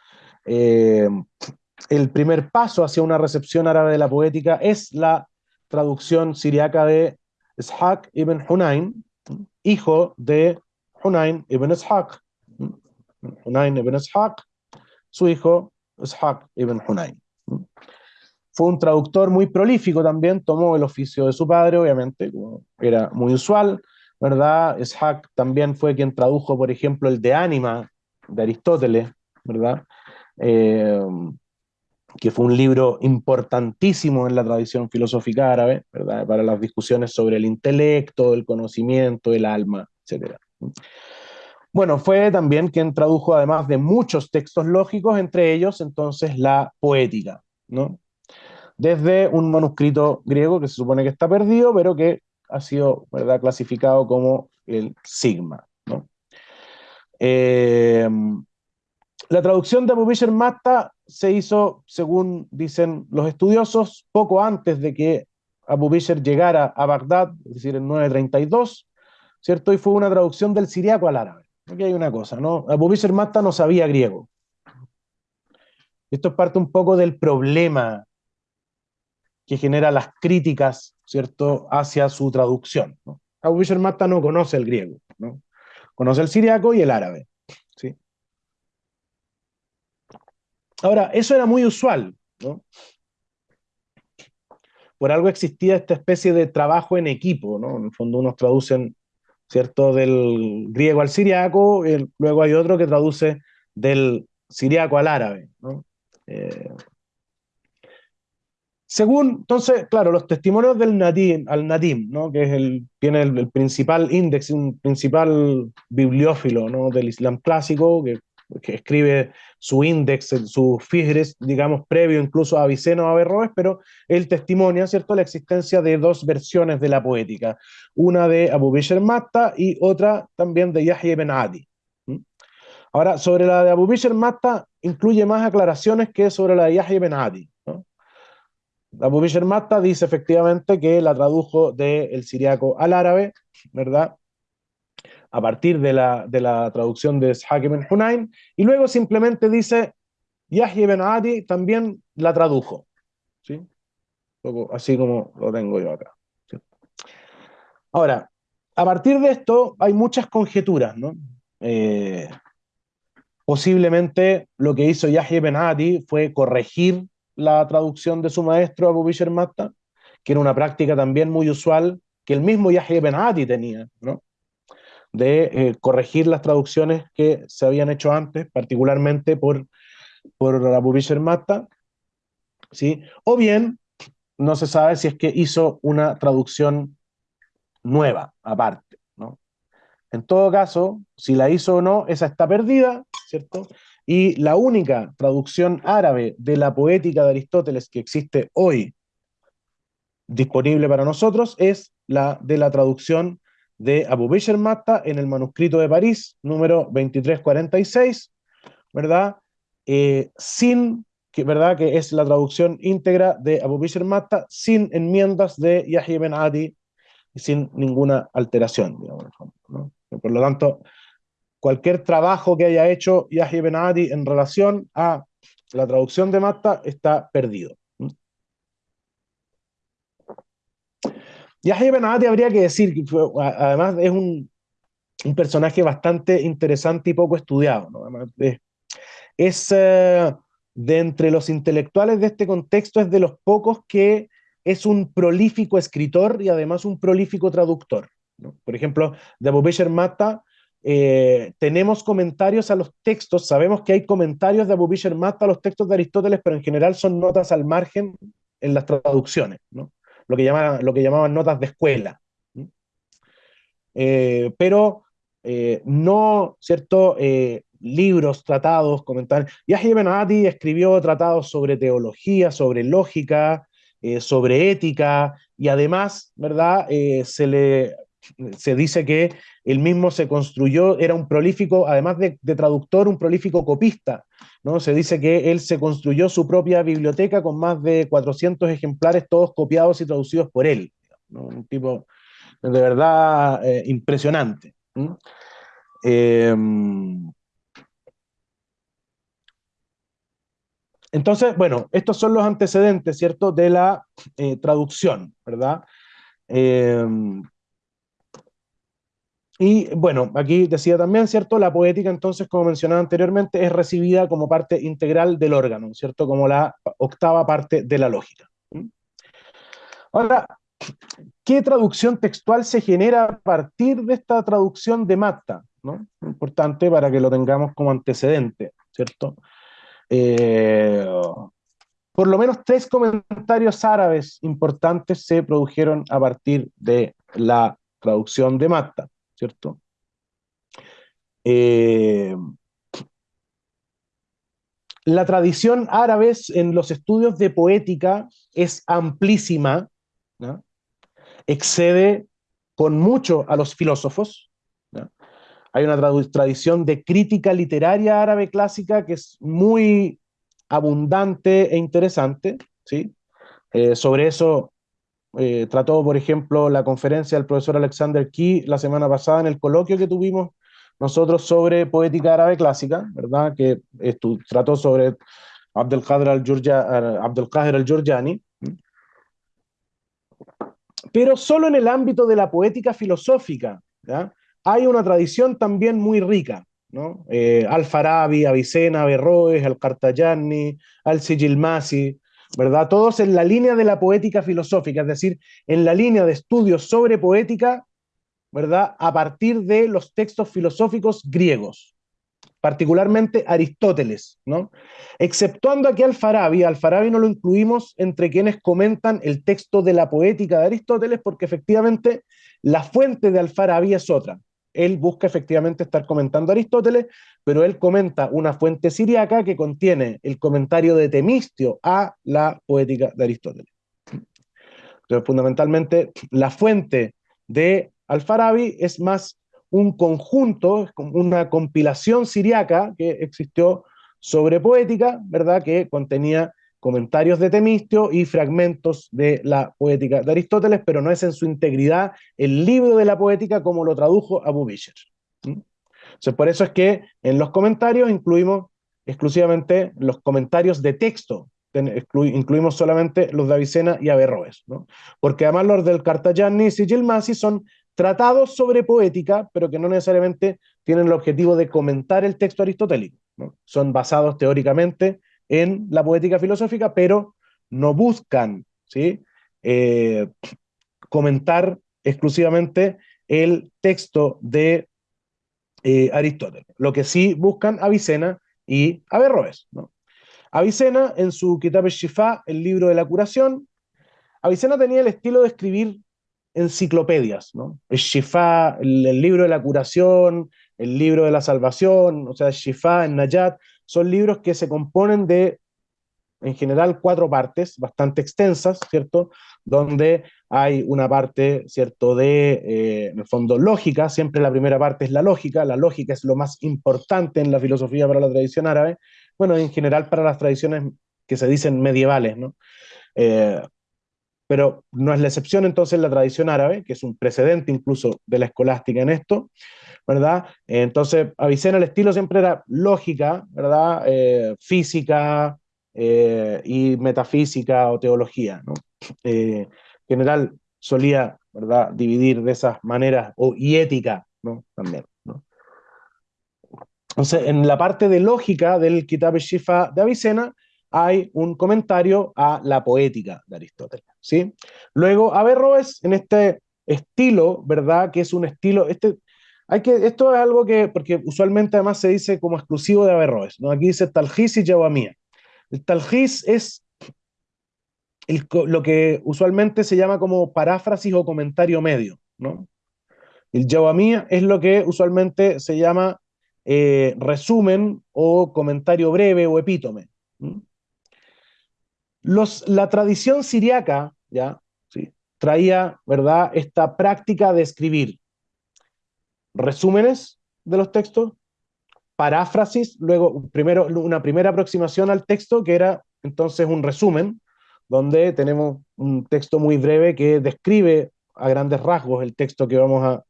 Eh, el primer paso hacia una recepción árabe de la poética es la traducción siriaca de Ishaq ibn Hunayn, hijo de Hunayn ibn Ishaq. Hunayn ibn Ishaq, su hijo Ishaq ibn Hunayn. Fue un traductor muy prolífico también, tomó el oficio de su padre, obviamente, era muy usual, ¿verdad? Ishaq también fue quien tradujo, por ejemplo, el de Ánima de Aristóteles, ¿verdad? Eh, que fue un libro importantísimo en la tradición filosófica árabe, ¿verdad? para las discusiones sobre el intelecto, el conocimiento, el alma, etc. Bueno, fue también quien tradujo además de muchos textos lógicos, entre ellos entonces la poética, ¿no? Desde un manuscrito griego que se supone que está perdido, pero que ha sido ¿verdad? clasificado como el Sigma. ¿no? Eh, la traducción de Abu Bishr Matta se hizo, según dicen los estudiosos, poco antes de que Abu Bishr llegara a Bagdad, es decir, en 932, ¿cierto? Y fue una traducción del siriaco al árabe. Aquí hay una cosa, ¿no? Abu Bishr Matta no sabía griego. Esto es parte un poco del problema que genera las críticas, ¿cierto?, hacia su traducción. Abu Bishr Matta no conoce el griego, ¿no? Conoce el siriaco y el árabe. Ahora, eso era muy usual, ¿no? Por algo existía esta especie de trabajo en equipo, ¿no? En el fondo unos traducen, ¿cierto?, del griego al siriaco, y luego hay otro que traduce del siriaco al árabe. Eh, según, entonces, claro, los testimonios del Nadim, al Nadim, ¿no? que es el, tiene el, principal índice, un principal bibliófilo ¿no? del Islam clásico, que que escribe su índice, su Figres, digamos, previo incluso a Avicena o a Averroes, pero él testimonia, ¿cierto?, la existencia de dos versiones de la poética, una de Abu Bishr Matta y otra también de Yahya ibn Adi. Ahora, sobre la de Abu Bishr Matta, incluye más aclaraciones que sobre la de Yahya ibn Adi. Abu Bishr Matta dice efectivamente que la tradujo del siriaco al árabe, ¿verdad? A partir de la, de la traducción de Ishaq ibn Hunayn, y luego simplemente dice, Yahya ibn Adi también la tradujo. ¿sí? Así como lo tengo yo acá. Ahora, a partir de esto hay muchas conjeturas, ¿no? Eh, posiblemente lo que hizo Yahya ibn Adi fue corregir la traducción de su maestro Abu Bishr Matta, que era una práctica también muy usual que el mismo Yahya ibn Adi tenía, ¿no? De eh, corregir las traducciones que se habían hecho antes, particularmente por, por Matta, ¿sí? o bien no se sabe si es que hizo una traducción nueva, aparte. ¿no? En todo caso, si la hizo o no, esa está perdida, ¿cierto? Y la única traducción árabe de la poética de Aristóteles que existe hoy disponible para nosotros es la de la traducción de Abu Bishr Matta en el manuscrito de París, número 2346, ¿verdad? Eh, sin, que, ¿verdad? Que es la traducción íntegra de Abu Bishr Matta, sin enmiendas de Yahya ibn Adi, y sin ninguna alteración, digamos. Por lo tanto, cualquier trabajo que haya hecho Yahya ibn Adi en relación a la traducción de Matta está perdido. Yahya Adi habría que decir además es un, personaje bastante interesante y poco estudiado. es, eh, de entre los intelectuales de este contexto, es de los pocos que es un prolífico escritor y además un prolífico traductor. Por ejemplo, de Abu Matta eh, tenemos comentarios a los textos, sabemos que hay comentarios de Abu Matta a los textos de Aristóteles, pero en general son notas al margen en las traducciones, ¿no? Lo, que llamaban, notas de escuela. Eh, pero eh, no, ¿cierto? libros, tratados, comentarios. Yahya ibn Adi escribió tratados sobre teología, sobre lógica, sobre ética, y además, ¿verdad? se le se dice que él mismo se construyó, era un prolífico, además de, traductor, un prolífico copista. ¿No? Se dice que él se construyó su propia biblioteca con más de 400 ejemplares, todos copiados y traducidos por él. Un tipo de verdad eh, impresionante. Em, entonces, bueno, estos son los antecedentes, ¿cierto?, de la eh, traducción, ¿verdad? Y bueno, aquí decía también, ¿cierto? La poética, entonces, como mencionaba anteriormente, es recibida como parte integral del órgano, ¿cierto? Como la octava parte de la lógica. Ahora, ¿qué traducción textual se genera a partir de esta traducción de Matta? ¿no? Importante para que lo tengamos como antecedente, ¿cierto? Eh, por lo menos tres comentarios árabes importantes se produjeron a partir de la traducción de Matta. ¿Cierto? Eh, la tradición árabe en los estudios de poética es amplísima, excede con mucho a los filósofos. Hay una tradición de crítica literaria árabe clásica que es muy abundante e interesante. ¿sí? Eh, sobre eso eh, trató, por ejemplo, la conferencia del profesor Alexander Key la semana pasada en el coloquio que tuvimos nosotros sobre poética árabe clásica, ¿verdad? Que trató sobre Abdelkader al-Jurjani. Pero solo en el ámbito de la poética filosófica hay una tradición también muy rica. ¿no? Eh, Al-Farabi, Avicena, Averroes, Al-Qartayani, Al-Sijilmasi, ¿verdad? Todos en la línea de la poética filosófica, es decir, en la línea de estudios sobre poética, ¿verdad? A partir de los textos filosóficos griegos, particularmente Aristóteles, ¿no? Exceptuando aquí al Farabi, al Farabi no lo incluimos entre quienes comentan el texto de la poética de Aristóteles, porque efectivamente la fuente de Al-Farabi es otra. Él busca efectivamente estar comentando a Aristóteles, pero él comenta una fuente siriaca que contiene el comentario de Temistio a la poética de Aristóteles. Entonces, fundamentalmente, la fuente de Al-Farabi es más un conjunto, una compilación siriaca que existió sobre poética, ¿verdad? Que contenía comentarios de Temistio y fragmentos de la poética de Aristóteles, pero no es en su integridad el libro de la poética como lo tradujo Abu Bisher. Por eso es que en los comentarios incluimos exclusivamente los comentarios de texto, incluimos solamente los de Avicena y Averroes, ¿no? porque además los del Cartagiani y Sigilmasi son tratados sobre poética, pero que no necesariamente tienen el objetivo de comentar el texto aristotélico. Son basados teóricamente en la poética filosófica, pero no buscan ¿sí? Eh, comentar exclusivamente el texto de eh, Aristóteles. Lo que sí buscan Avicena y Averroes. ¿no? Avicena, en su Kitab al-Shifa, el libro de la curación, Avicena tenía el estilo de escribir enciclopedias, ¿no? El Shifa, el, libro de la curación, el libro de la salvación, o sea, Shifa, el Nayat, son libros que se componen de, en general, cuatro partes bastante extensas, ¿cierto? Donde hay una parte, ¿cierto?, de, eh, en el fondo, lógica, siempre la primera parte es la lógica, la lógica es lo más importante en la filosofía para la tradición árabe, bueno, en general para las tradiciones que se dicen medievales, ¿no? Eh, pero no es la excepción entonces la tradición árabe, que es un precedente incluso de la escolástica en esto, ¿verdad? Entonces, Avicena el estilo siempre era lógica, ¿verdad? Eh, física eh, y metafísica o teología, ¿no? Eh, en general solía, ¿verdad? Dividir de esas maneras, o, y ética, ¿no? También. Entonces, en la parte de lógica del Kitab Shifa de Avicena, hay un comentario a la poética de Aristóteles, ¿sí? Luego, Averroes, en este estilo, ¿verdad? Que es un estilo, este, hay que, esto es algo que, porque usualmente además se dice como exclusivo de Averroes, ¿no? Aquí dice Talgis y Yawamía. El Talgis es lo que usualmente se llama como paráfrasis o comentario medio, ¿no? El Yawamía es lo que usualmente se llama eh, resumen o comentario breve o epítome. La tradición siriaca, ¿ya? ¿Sí? traía, ¿verdad?, esta práctica de escribir resúmenes de los textos, paráfrasis, luego primero una primera aproximación al texto que era entonces un resumen, donde tenemos un texto muy breve que describe a grandes rasgos el texto que vamos a,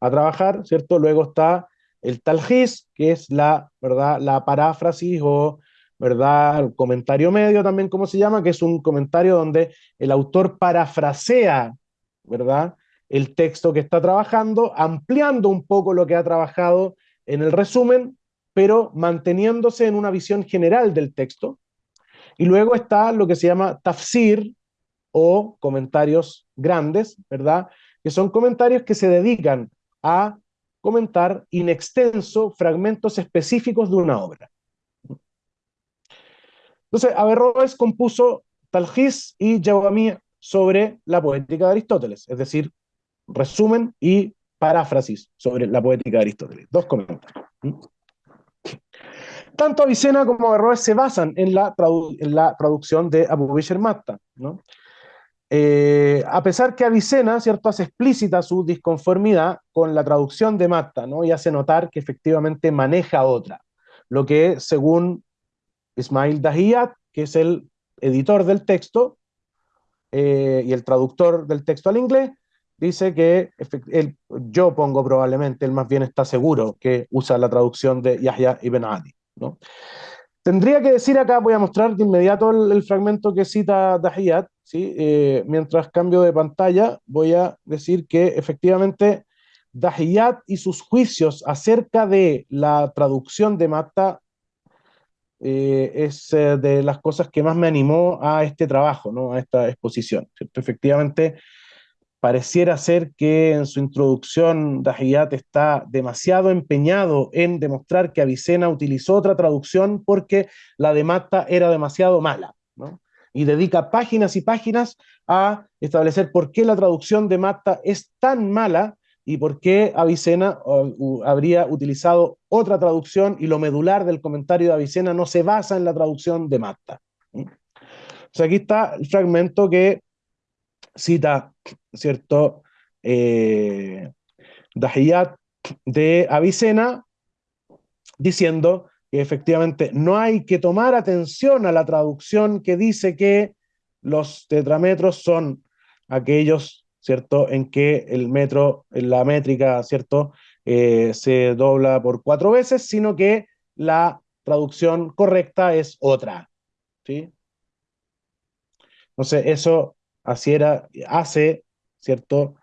a trabajar, ¿cierto? Luego está el talgis, que es la, ¿verdad? la paráfrasis o ¿verdad? comentario medio también, como se llama, que es un comentario donde el autor parafrasea, ¿verdad? el texto que está trabajando, ampliando un poco lo que ha trabajado en el resumen, pero manteniéndose en una visión general del texto. Y luego está lo que se llama tafsir o comentarios grandes, ¿verdad? Que son comentarios que se dedican a comentar in extenso fragmentos específicos de una obra. Entonces, Averroes compuso Talgis y Jawamí sobre la poética de Aristóteles, es decir, resumen y paráfrasis sobre la poética de Aristóteles. Dos comentarios. Tanto Avicena como Averroes se basan en la, en la traducción de Abu Bisher Matta. ¿no? Eh, a pesar que Avicena ¿cierto? hace explícita su disconformidad con la traducción de Matta ¿no? y hace notar que efectivamente maneja otra. Lo que, según Ismail Dahiyat, que es el editor del texto eh, y el traductor del texto al inglés, dice que yo pongo probablemente, él más bien está seguro que usa la traducción de Yahya ibn Ali. ¿no? Tendría que decir acá, voy a mostrar de inmediato el, fragmento que cita Dahiyat, ¿sí? Eh, mientras cambio de pantalla voy a decir que efectivamente Dahiyat y sus juicios acerca de la traducción de Mata eh, es eh, de las cosas que más me animó a este trabajo, ¿no? a esta exposición. Efectivamente, pareciera ser que en su introducción Dahiyat está demasiado empeñado en demostrar que Avicena utilizó otra traducción porque la de Matta era demasiado mala, ¿no? y dedica páginas y páginas a establecer por qué la traducción de Matta es tan mala y por qué Avicena habría utilizado otra traducción y lo medular del comentario de Avicena no se basa en la traducción de Matta. O sea, aquí está el fragmento que cita, ¿cierto? Eh, Dahiyat de Avicena, diciendo que efectivamente no hay que tomar atención a la traducción que dice que los tetrametros son aquellos, ¿cierto?, en que el metro, la métrica, ¿cierto?, eh, se dobla por cuatro veces, sino que la traducción correcta es otra, ¿sí? Entonces, eso así era, hace, ¿cierto?,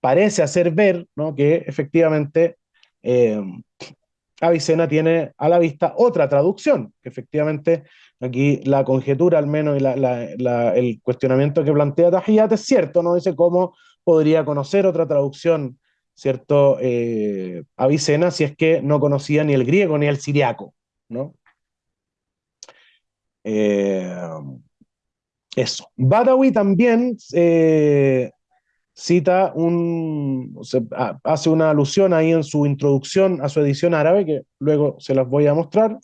parece hacer ver ¿no? que efectivamente eh, Avicena tiene a la vista otra traducción, que efectivamente aquí la conjetura al menos y el cuestionamiento que plantea Tajiyat es cierto, ¿no? Dice cómo podría conocer otra traducción, ¿cierto? Eh, Avicena si es que no conocía ni el griego ni el siriaco, ¿no? Eh, eso. Badawi también eh, cita un, hace una alusión ahí en su introducción a su edición árabe, que luego se las voy a mostrar,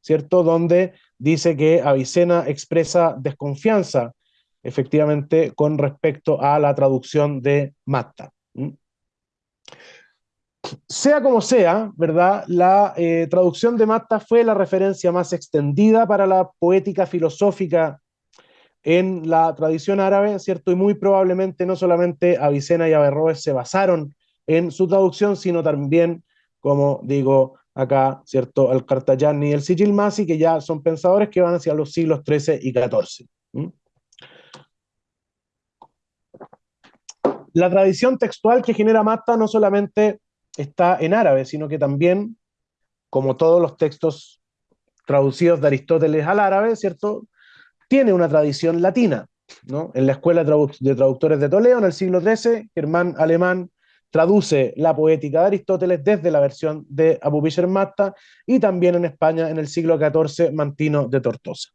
¿cierto? Donde dice que Avicena expresa desconfianza, efectivamente, con respecto a la traducción de Matta. Sea como sea, ¿verdad? La eh, traducción de Matta fue la referencia más extendida para la poética filosófica en la tradición árabe, ¿cierto? Y muy probablemente no solamente Avicena y Averroes se basaron en su traducción, sino también, como digo acá, ¿cierto? El Cartayani y el Sijilmasi, que ya son pensadores que van hacia los siglos XIII y XIV. La tradición textual que genera Matta no solamente está en árabe, sino que también, como todos los textos traducidos de Aristóteles al árabe, ¿cierto? tiene una tradición latina. ¿no? En la Escuela de Traductores de Toledo, en el siglo XIII, Germán Alemán traduce la poética de Aristóteles desde la versión de Abu Matta y también en España en el siglo XIV Mantino de Tortosa.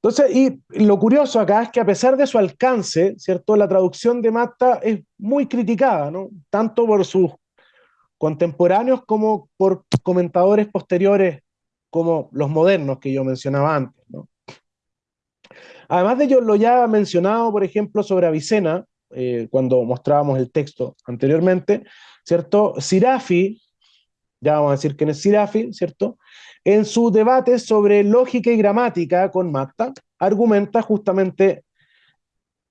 Entonces, y lo curioso acá es que a pesar de su alcance, ¿cierto? La traducción de Matta es muy criticada, ¿no? Tanto por sus contemporáneos como por comentadores posteriores como los modernos que yo mencionaba antes. Además de ello, lo ya mencionado, por ejemplo, sobre Avicena, eh, cuando mostrábamos el texto anteriormente, ¿cierto? Sirafi, ya vamos a decir quién es Sirafi, ¿cierto? En su debate sobre lógica y gramática con Matta, argumenta justamente,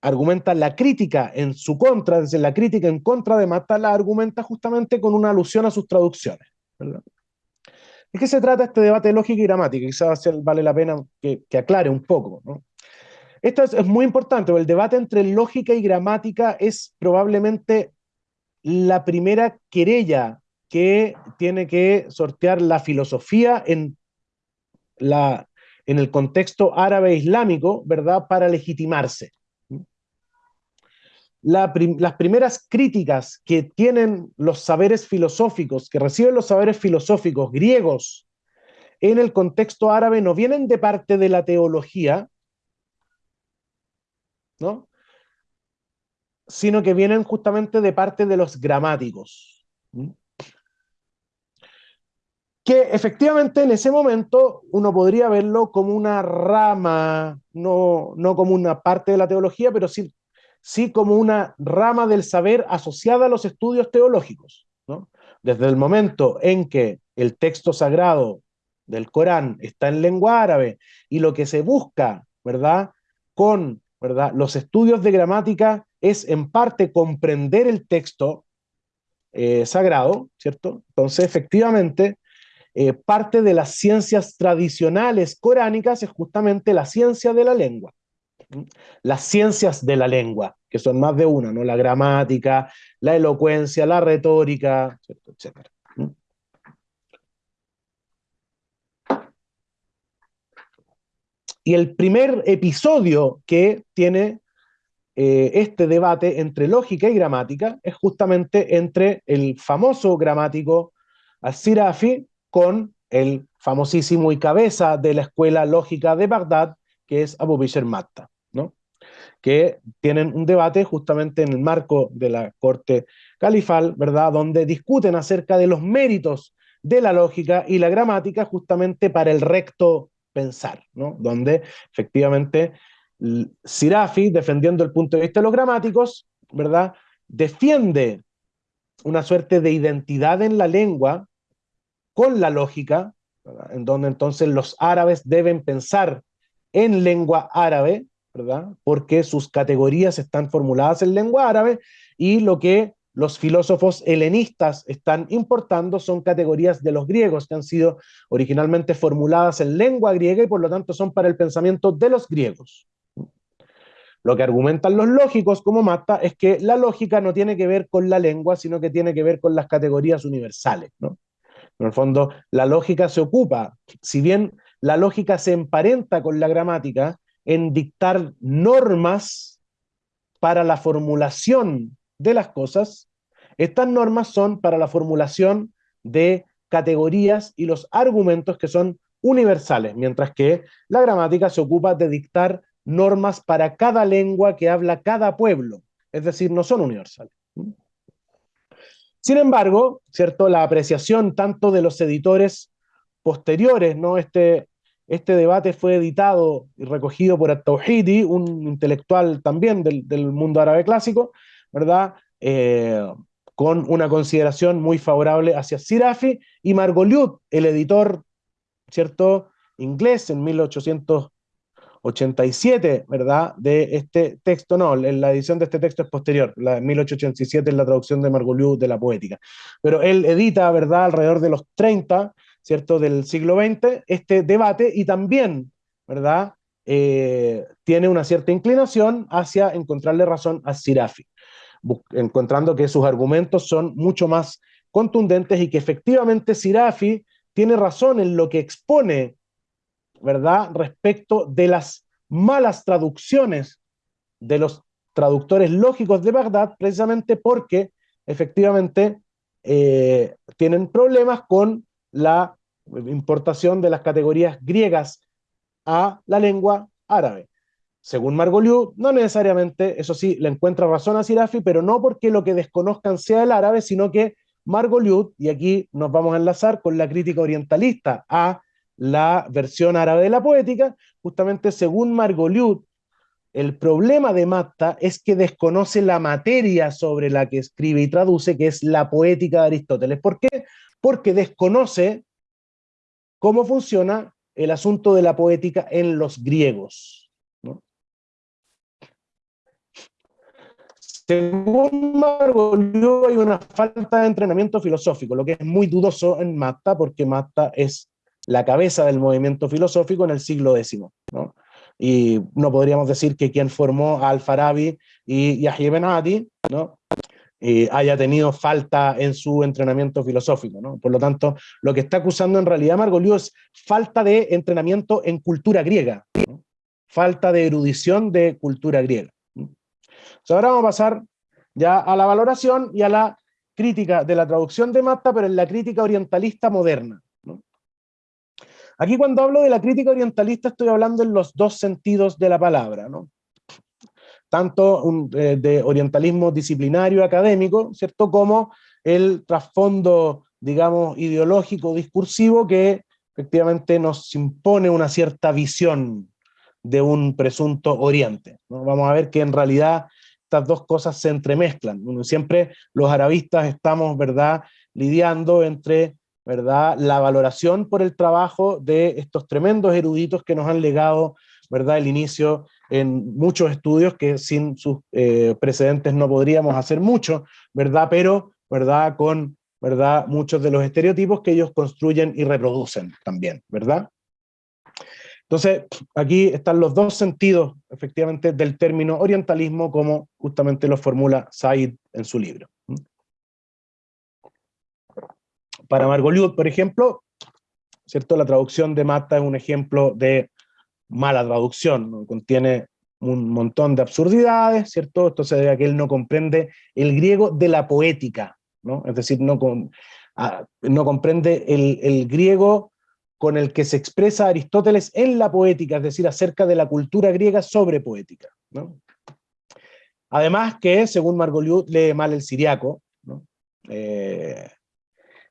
argumenta la crítica en su contra, desde la crítica en contra de Matta, la argumenta justamente con una alusión a sus traducciones. ¿verdad? ¿De qué se trata este debate de lógica y gramática? Quizás vale la pena que, aclare un poco. Esto es, muy importante, el debate entre lógica y gramática es probablemente la primera querella que tiene que sortear la filosofía en, la, en el contexto árabe islámico, ¿verdad?, para legitimarse las primeras críticas que tienen los saberes filosóficos, que reciben los saberes filosóficos griegos en el contexto árabe, no vienen de parte de la teología, ¿no? sino que vienen justamente de parte de los gramáticos. Que efectivamente en ese momento uno podría verlo como una rama, no, no como una parte de la teología, pero sí sí como una rama del saber asociada a los estudios teológicos. Desde el momento en que el texto sagrado del Corán está en lengua árabe y lo que se busca, ¿verdad? Con ¿verdad? los estudios de gramática es en parte comprender el texto eh, sagrado, ¿cierto? Entonces, efectivamente, eh, parte de las ciencias tradicionales coránicas es justamente la ciencia de la lengua las ciencias de la lengua, que son más de una, ¿no? La gramática, la elocuencia, la retórica, etc. Y el primer episodio que tiene eh, este debate entre lógica y gramática es justamente entre el famoso gramático Al-Sirafi con el famosísimo y cabeza de la escuela lógica de Bagdad, que es Abu Bishr Matta que tienen un debate justamente en el marco de la corte califal, ¿verdad? Donde discuten acerca de los méritos de la lógica y la gramática justamente para el recto pensar, ¿no? Donde efectivamente Sirafi, defendiendo el punto de vista de los gramáticos, ¿verdad? Defiende una suerte de identidad en la lengua con la lógica, en donde entonces los árabes deben pensar en lengua árabe, ¿verdad? Porque sus categorías están formuladas en lengua árabe y lo que los filósofos helenistas están importando son categorías de los griegos que han sido originalmente formuladas en lengua griega y por lo tanto son para el pensamiento de los griegos. Lo que argumentan los lógicos como Mata es que la lógica no tiene que ver con la lengua, sino que tiene que ver con las categorías universales. ¿no? En el fondo, la lógica se ocupa, si bien la lógica se emparenta con la gramática, en dictar normas para la formulación de las cosas, estas normas son para la formulación de categorías y los argumentos que son universales, mientras que la gramática se ocupa de dictar normas para cada lengua que habla cada pueblo, es decir, no son universales. Sin embargo, ¿cierto? la apreciación tanto de los editores posteriores, ¿no? este, este debate fue editado y recogido por At-Tawhidi, un intelectual también del, mundo árabe clásico, ¿verdad? Eh, con una consideración muy favorable hacia Sirafi, y Margoliouth, el editor, ¿cierto?, inglés en 1800 87, ¿verdad? De este texto, no, la edición de este texto es posterior, la 1887 es la traducción de Margoliouth de la poética, pero él edita, ¿verdad? Alrededor de los 30, ¿cierto? Del siglo XX, este debate y también, ¿verdad? Eh, tiene una cierta inclinación hacia encontrarle razón a Sirafi, encontrando que sus argumentos son mucho más contundentes y que efectivamente Sirafi tiene razón en lo que expone ¿verdad? Respecto de las malas traducciones de los traductores lógicos de Bagdad, precisamente porque efectivamente eh, tienen problemas con la importación de las categorías griegas a la lengua árabe. Según Margoliouth, no necesariamente, eso sí, le encuentra razón a Sirafi, pero no porque lo que desconozcan sea el árabe, sino que Margoliouth, y aquí nos vamos a enlazar con la crítica orientalista a la versión árabe de la poética, justamente según Margoliouth, el problema de Matta es que desconoce la materia sobre la que escribe y traduce, que es la poética de Aristóteles. ¿Por qué? Porque desconoce cómo funciona el asunto de la poética en los griegos. Según Margoliouth hay una falta de entrenamiento filosófico, lo que es muy dudoso en Matta, porque Matta es la cabeza del movimiento filosófico en el siglo X. ¿no? Y no podríamos decir que quien formó a Al-Farabi y Yahya Benati ¿no? haya tenido falta en su entrenamiento filosófico. ¿no? Por lo tanto, lo que está acusando en realidad Margoliouth es falta de entrenamiento en cultura griega, falta de erudición de cultura griega. Ahora vamos a pasar ya a la valoración y a la crítica de la traducción de Matta, pero en la crítica orientalista moderna. Aquí cuando hablo de la crítica orientalista estoy hablando en los dos sentidos de la palabra, tanto eh, de orientalismo disciplinario académico, ¿cierto? Como el trasfondo, digamos, ideológico, discursivo, que efectivamente nos impone una cierta visión de un presunto oriente. Vamos a ver que en realidad estas dos cosas se entremezclan. Siempre los arabistas estamos, ¿verdad?, lidiando entre ¿verdad? La valoración por el trabajo de estos tremendos eruditos que nos han legado, ¿verdad? El inicio en muchos estudios que sin sus eh, precedentes no podríamos hacer mucho, ¿verdad? Pero, ¿verdad? Con, ¿verdad? Muchos de los estereotipos que ellos construyen y reproducen también, ¿verdad? Entonces, aquí están los dos sentidos, efectivamente, del término orientalismo, como justamente lo formula Said en su libro. Para Margoliouth, por ejemplo, ¿cierto? la traducción de Mata es un ejemplo de mala traducción, contiene un montón de absurdidades, ¿cierto? Esto se debe a que él no comprende el griego de la poética, ¿no? Es decir, no, con, no comprende el, griego con el que se expresa Aristóteles en la poética, es decir, acerca de la cultura griega sobre poética. Además que, según Margoliouth, lee mal el siriaco, eh,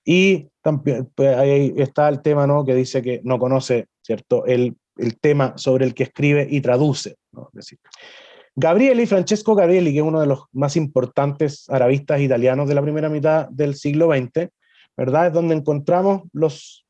y también pues, ahí está el tema ¿no? que dice que no conoce ¿cierto? El, el tema sobre el que escribe y traduce. ¿no? decir, Gabrieli, Francesco Gabrieli, que es uno de los más importantes arabistas italianos de la primera mitad del siglo XX, ¿verdad? Es donde encontramos los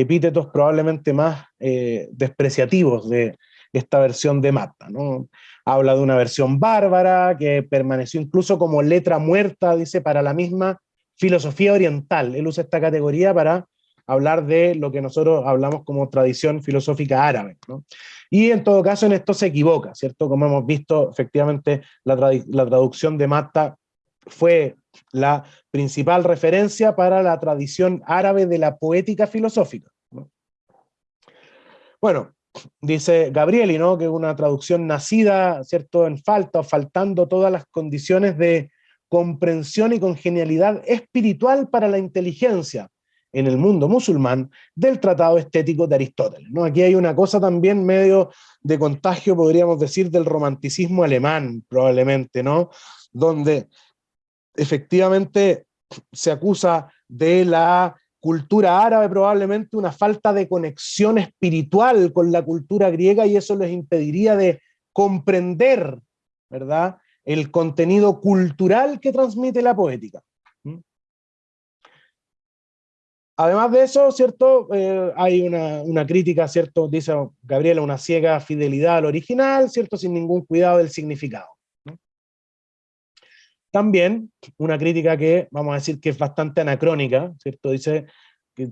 epítetos probablemente más eh, despreciativos de esta versión de Mata. ¿no? Habla de una versión bárbara que permaneció incluso como letra muerta, dice, para la misma filosofía oriental. Él usa esta categoría para hablar de lo que nosotros hablamos como tradición filosófica árabe. ¿no? Y en todo caso en esto se equivoca, ¿cierto? Como hemos visto, efectivamente la, la traducción de Mata fue la principal referencia para la tradición árabe de la poética filosófica. Bueno, dice Gabrieli, ¿no? que es una traducción nacida ¿cierto? en falta o faltando todas las condiciones de comprensión y congenialidad espiritual para la inteligencia en el mundo musulmán del tratado estético de Aristóteles. ¿no? Aquí hay una cosa también medio de contagio, podríamos decir, del romanticismo alemán, probablemente, ¿no? donde efectivamente se acusa de la cultura árabe probablemente una falta de conexión espiritual con la cultura griega y eso les impediría de comprender, ¿verdad?, el contenido cultural que transmite la poética. ¿Mm? Además de eso, ¿cierto? Eh, hay una, una, crítica, ¿cierto? Dice Gabriela, una ciega fidelidad al original, ¿cierto? Sin ningún cuidado del significado. También una crítica que vamos a decir que es bastante anacrónica, ¿cierto? Dice eh,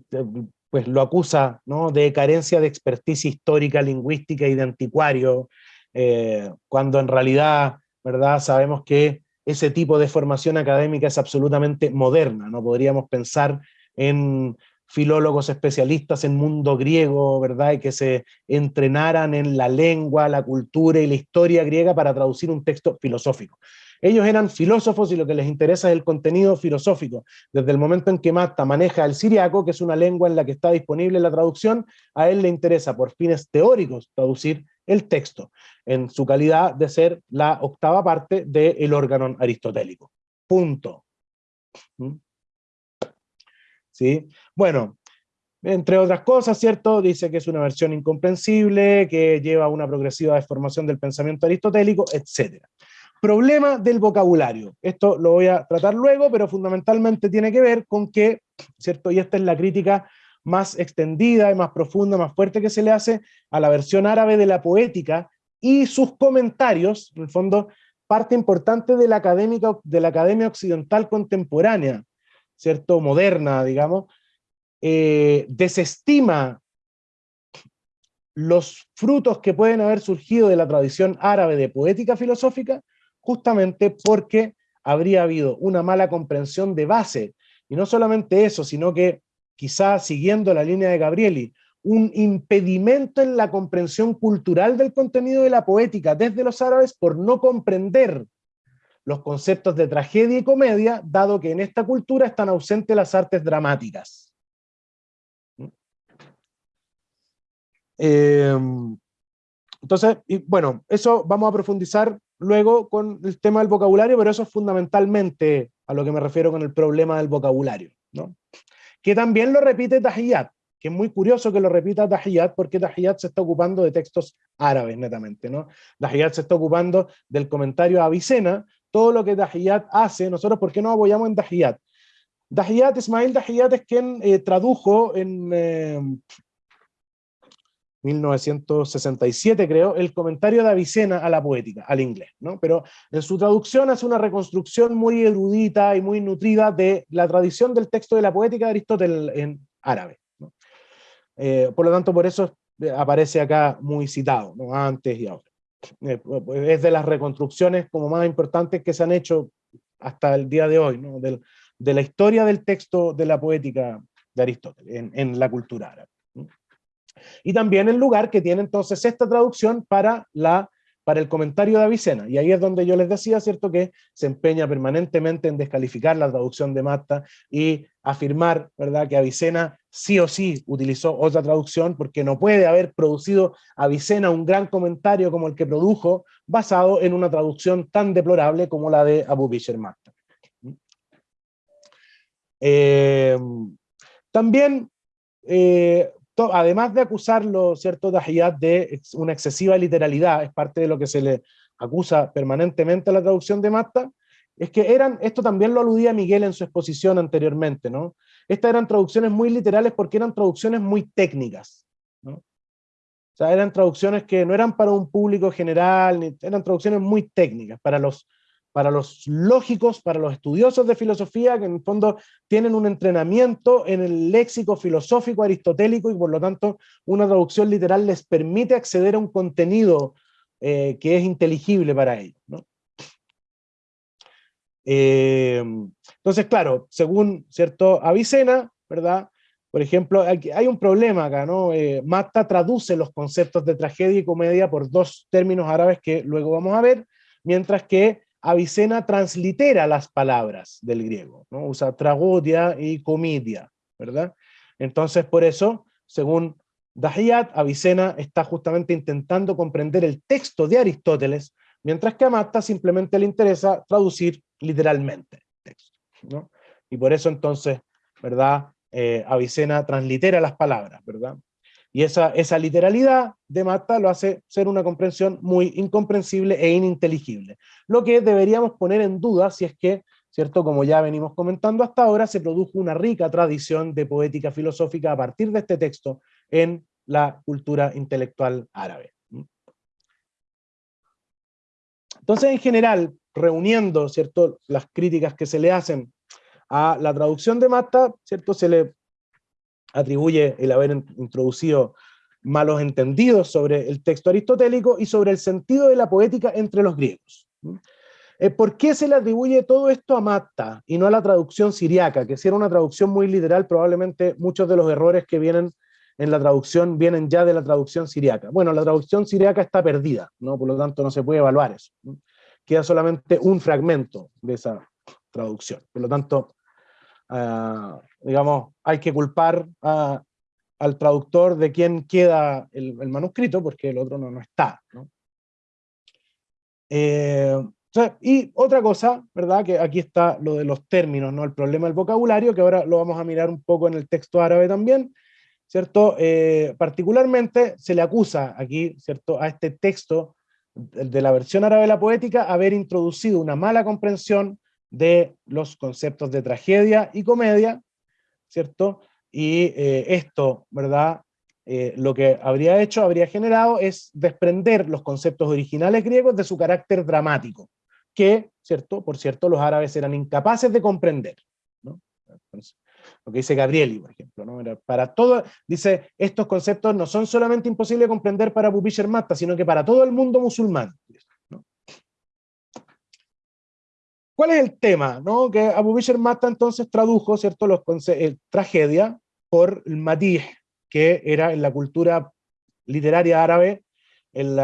pues lo acusa ¿no? de carencia de experticia histórica, lingüística y de anticuario, eh, cuando en realidad ¿verdad? sabemos que ese tipo de formación académica es absolutamente moderna, no podríamos pensar en filólogos especialistas en mundo griego, ¿verdad? Y que se entrenaran en la lengua, la cultura y la historia griega para traducir un texto filosófico. Ellos eran filósofos y lo que les interesa es el contenido filosófico. Desde el momento en que Mata maneja el siriaco, que es una lengua en la que está disponible la traducción, a él le interesa por fines teóricos traducir el texto, en su calidad de ser la octava parte del órgano aristotélico. Punto. ¿Mm? ¿Sí? Bueno, entre otras cosas, ¿cierto? Dice que es una versión incomprensible, que lleva una progresiva deformación del pensamiento aristotélico, etc. Problema del vocabulario. Esto lo voy a tratar luego, pero fundamentalmente tiene que ver con que, ¿cierto? Y esta es la crítica más extendida y más profunda, más fuerte que se le hace a la versión árabe de la poética y sus comentarios, en el fondo, parte importante de la, académica, de la academia occidental contemporánea, ¿cierto? Moderna, digamos, eh, desestima los frutos que pueden haber surgido de la tradición árabe de poética filosófica justamente porque habría habido una mala comprensión de base, y no solamente eso, sino que quizá siguiendo la línea de Gabrieli, un impedimento en la comprensión cultural del contenido de la poética desde los árabes por no comprender los conceptos de tragedia y comedia, dado que en esta cultura están ausentes las artes dramáticas. Em, entonces, bueno, eso vamos a profundizar luego con el tema del vocabulario, pero eso es fundamentalmente a lo que me refiero con el problema del vocabulario, ¿no? Que también lo repite Tahiyat, que es muy curioso que lo repita Tahiyat, porque Tahiyat se está ocupando de textos árabes netamente, ¿no? Tahiyat se está ocupando del comentario a Avicena, todo lo que Tahiyat hace, nosotros ¿por qué no apoyamos en Tahiyat? Tahiyat, Ismail Tahiyat es quien eh, tradujo en, eh, 1967 creo, el comentario de Avicena a la poética, al inglés, ¿no? Pero en su traducción hace una reconstrucción muy erudita y muy nutrida de la tradición del texto de la poética de Aristóteles en árabe. Eh, por lo tanto, por eso aparece acá muy citado, ¿no? antes y ahora. Eh, es de las reconstrucciones como más importantes que se han hecho hasta el día de hoy, ¿no? de, de la historia del texto de la poética de Aristóteles en, en la cultura árabe y también el lugar que tiene entonces esta traducción para, la, para el comentario de Avicena, y ahí es donde yo les decía, ¿cierto?, que se empeña permanentemente en descalificar la traducción de Matta y afirmar, ¿verdad?, que Avicena sí o sí utilizó otra traducción, porque no puede haber producido Avicena un gran comentario como el que produjo, basado en una traducción tan deplorable como la de Abu Bishr Matta. Eh, también eh, además de acusarlo, ¿cierto?, de una excesiva literalidad, es parte de lo que se le acusa permanentemente a la traducción de Matta, es que eran, esto también lo aludía Miguel en su exposición anteriormente, ¿no? Estas eran traducciones muy literales porque eran traducciones muy técnicas, ¿no? O sea, eran traducciones que no eran para un público general, eran traducciones muy técnicas, para los para los lógicos, para los estudiosos de filosofía, que en el fondo tienen un entrenamiento en el léxico filosófico aristotélico y por lo tanto una traducción literal les permite acceder a un contenido eh, que es inteligible para ellos. Eh, entonces, claro, según cierto Avicena, ¿verdad? Por ejemplo, hay, un problema acá, ¿no? Eh, Matta traduce los conceptos de tragedia y comedia por dos términos árabes que luego vamos a ver, mientras que Avicena translitera las palabras del griego, ¿no? usa tragodia y comedia, ¿verdad? Entonces, por eso, según Dahiyat, Avicena está justamente intentando comprender el texto de Aristóteles, mientras que a Matta simplemente le interesa traducir literalmente el texto, ¿no? Y por eso entonces, ¿verdad? Eh, Avicena translitera las palabras, ¿verdad? Y esa, esa literalidad de Matta lo hace ser una comprensión muy incomprensible e ininteligible. Lo que deberíamos poner en duda si es que, ¿cierto? como ya venimos comentando hasta ahora, se produjo una rica tradición de poética filosófica a partir de este texto en la cultura intelectual árabe. Entonces, en general, reuniendo ¿cierto? las críticas que se le hacen a la traducción de Matta, ¿cierto? se le atribuye el haber introducido malos entendidos sobre el texto aristotélico y sobre el sentido de la poética entre los griegos. Eh, ¿Por qué se le atribuye todo esto a Matta y no a la traducción siriaca? Que si era una traducción muy literal, probablemente muchos de los errores que vienen en la traducción vienen ya de la traducción siriaca. Bueno, la traducción siriaca está perdida, ¿no? por lo tanto no se puede evaluar eso. Queda solamente un fragmento de esa traducción. Por lo tanto, Ah, digamos, hay que culpar al traductor de quién queda el, manuscrito, porque el otro no, no está. Eh, y otra cosa, ¿verdad? Que aquí está lo de los términos, ¿no? El problema del vocabulario, que ahora lo vamos a mirar un poco en el texto árabe también, ¿cierto? Eh, particularmente se le acusa aquí, ¿cierto? A este texto de la versión árabe de la poética haber introducido una mala comprensión de los conceptos de tragedia y comedia, ¿cierto? Y eh, esto, ¿verdad? Eh, lo que habría hecho, habría generado, es desprender los conceptos originales griegos de su carácter dramático, que, ¿cierto? Por cierto, los árabes eran incapaces de comprender, ¿no? lo que dice Gabrieli, por ejemplo, ¿no? para todo, dice, estos conceptos no son solamente imposibles de comprender para Pupisher Matta, sino que para todo el mundo musulmán. ¿Cuál es el tema? ¿no? Que Abu Bishr Mata entonces tradujo ¿cierto? Los eh, tragedia por el matih, que era en la cultura literaria árabe el,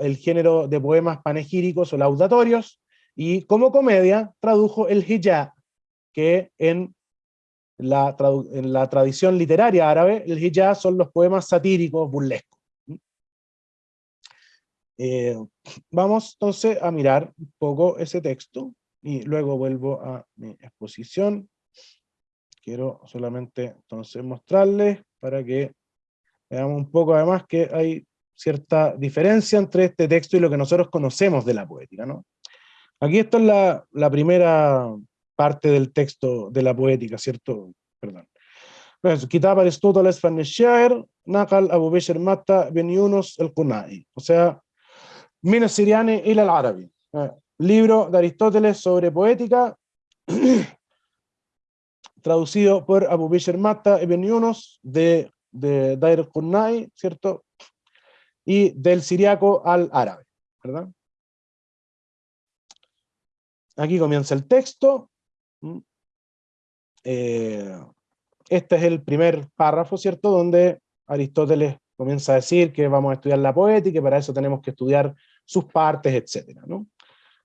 el género de poemas panegíricos o laudatorios, y como comedia tradujo el hijab, que en la, en tradición literaria árabe, el hijab son los poemas satíricos, burlescos. Eh, vamos entonces a mirar un poco ese texto y luego vuelvo a mi exposición. Quiero solamente entonces mostrarles para que veamos un poco además que hay cierta diferencia entre este texto y lo que nosotros conocemos de la poética. ¿no? Aquí esta es la, la primera parte del texto de la poética, ¿cierto? Perdón. Kitab Aristóteles van Nakal Abu Bishr Matta Ben Yunus el Kunai. O sea, Min Siriani y el árabe libro de Aristóteles sobre poética, traducido por Abu Bishr Matta ibn Yunus de, de Dair Qurnai, ¿cierto? Y del siriaco al árabe, ¿verdad? Aquí comienza el texto. Mm. Eh, este es el primer párrafo, ¿cierto? Donde Aristóteles comienza a decir que vamos a estudiar la poética y para eso tenemos que estudiar sus partes, etc. ¿no?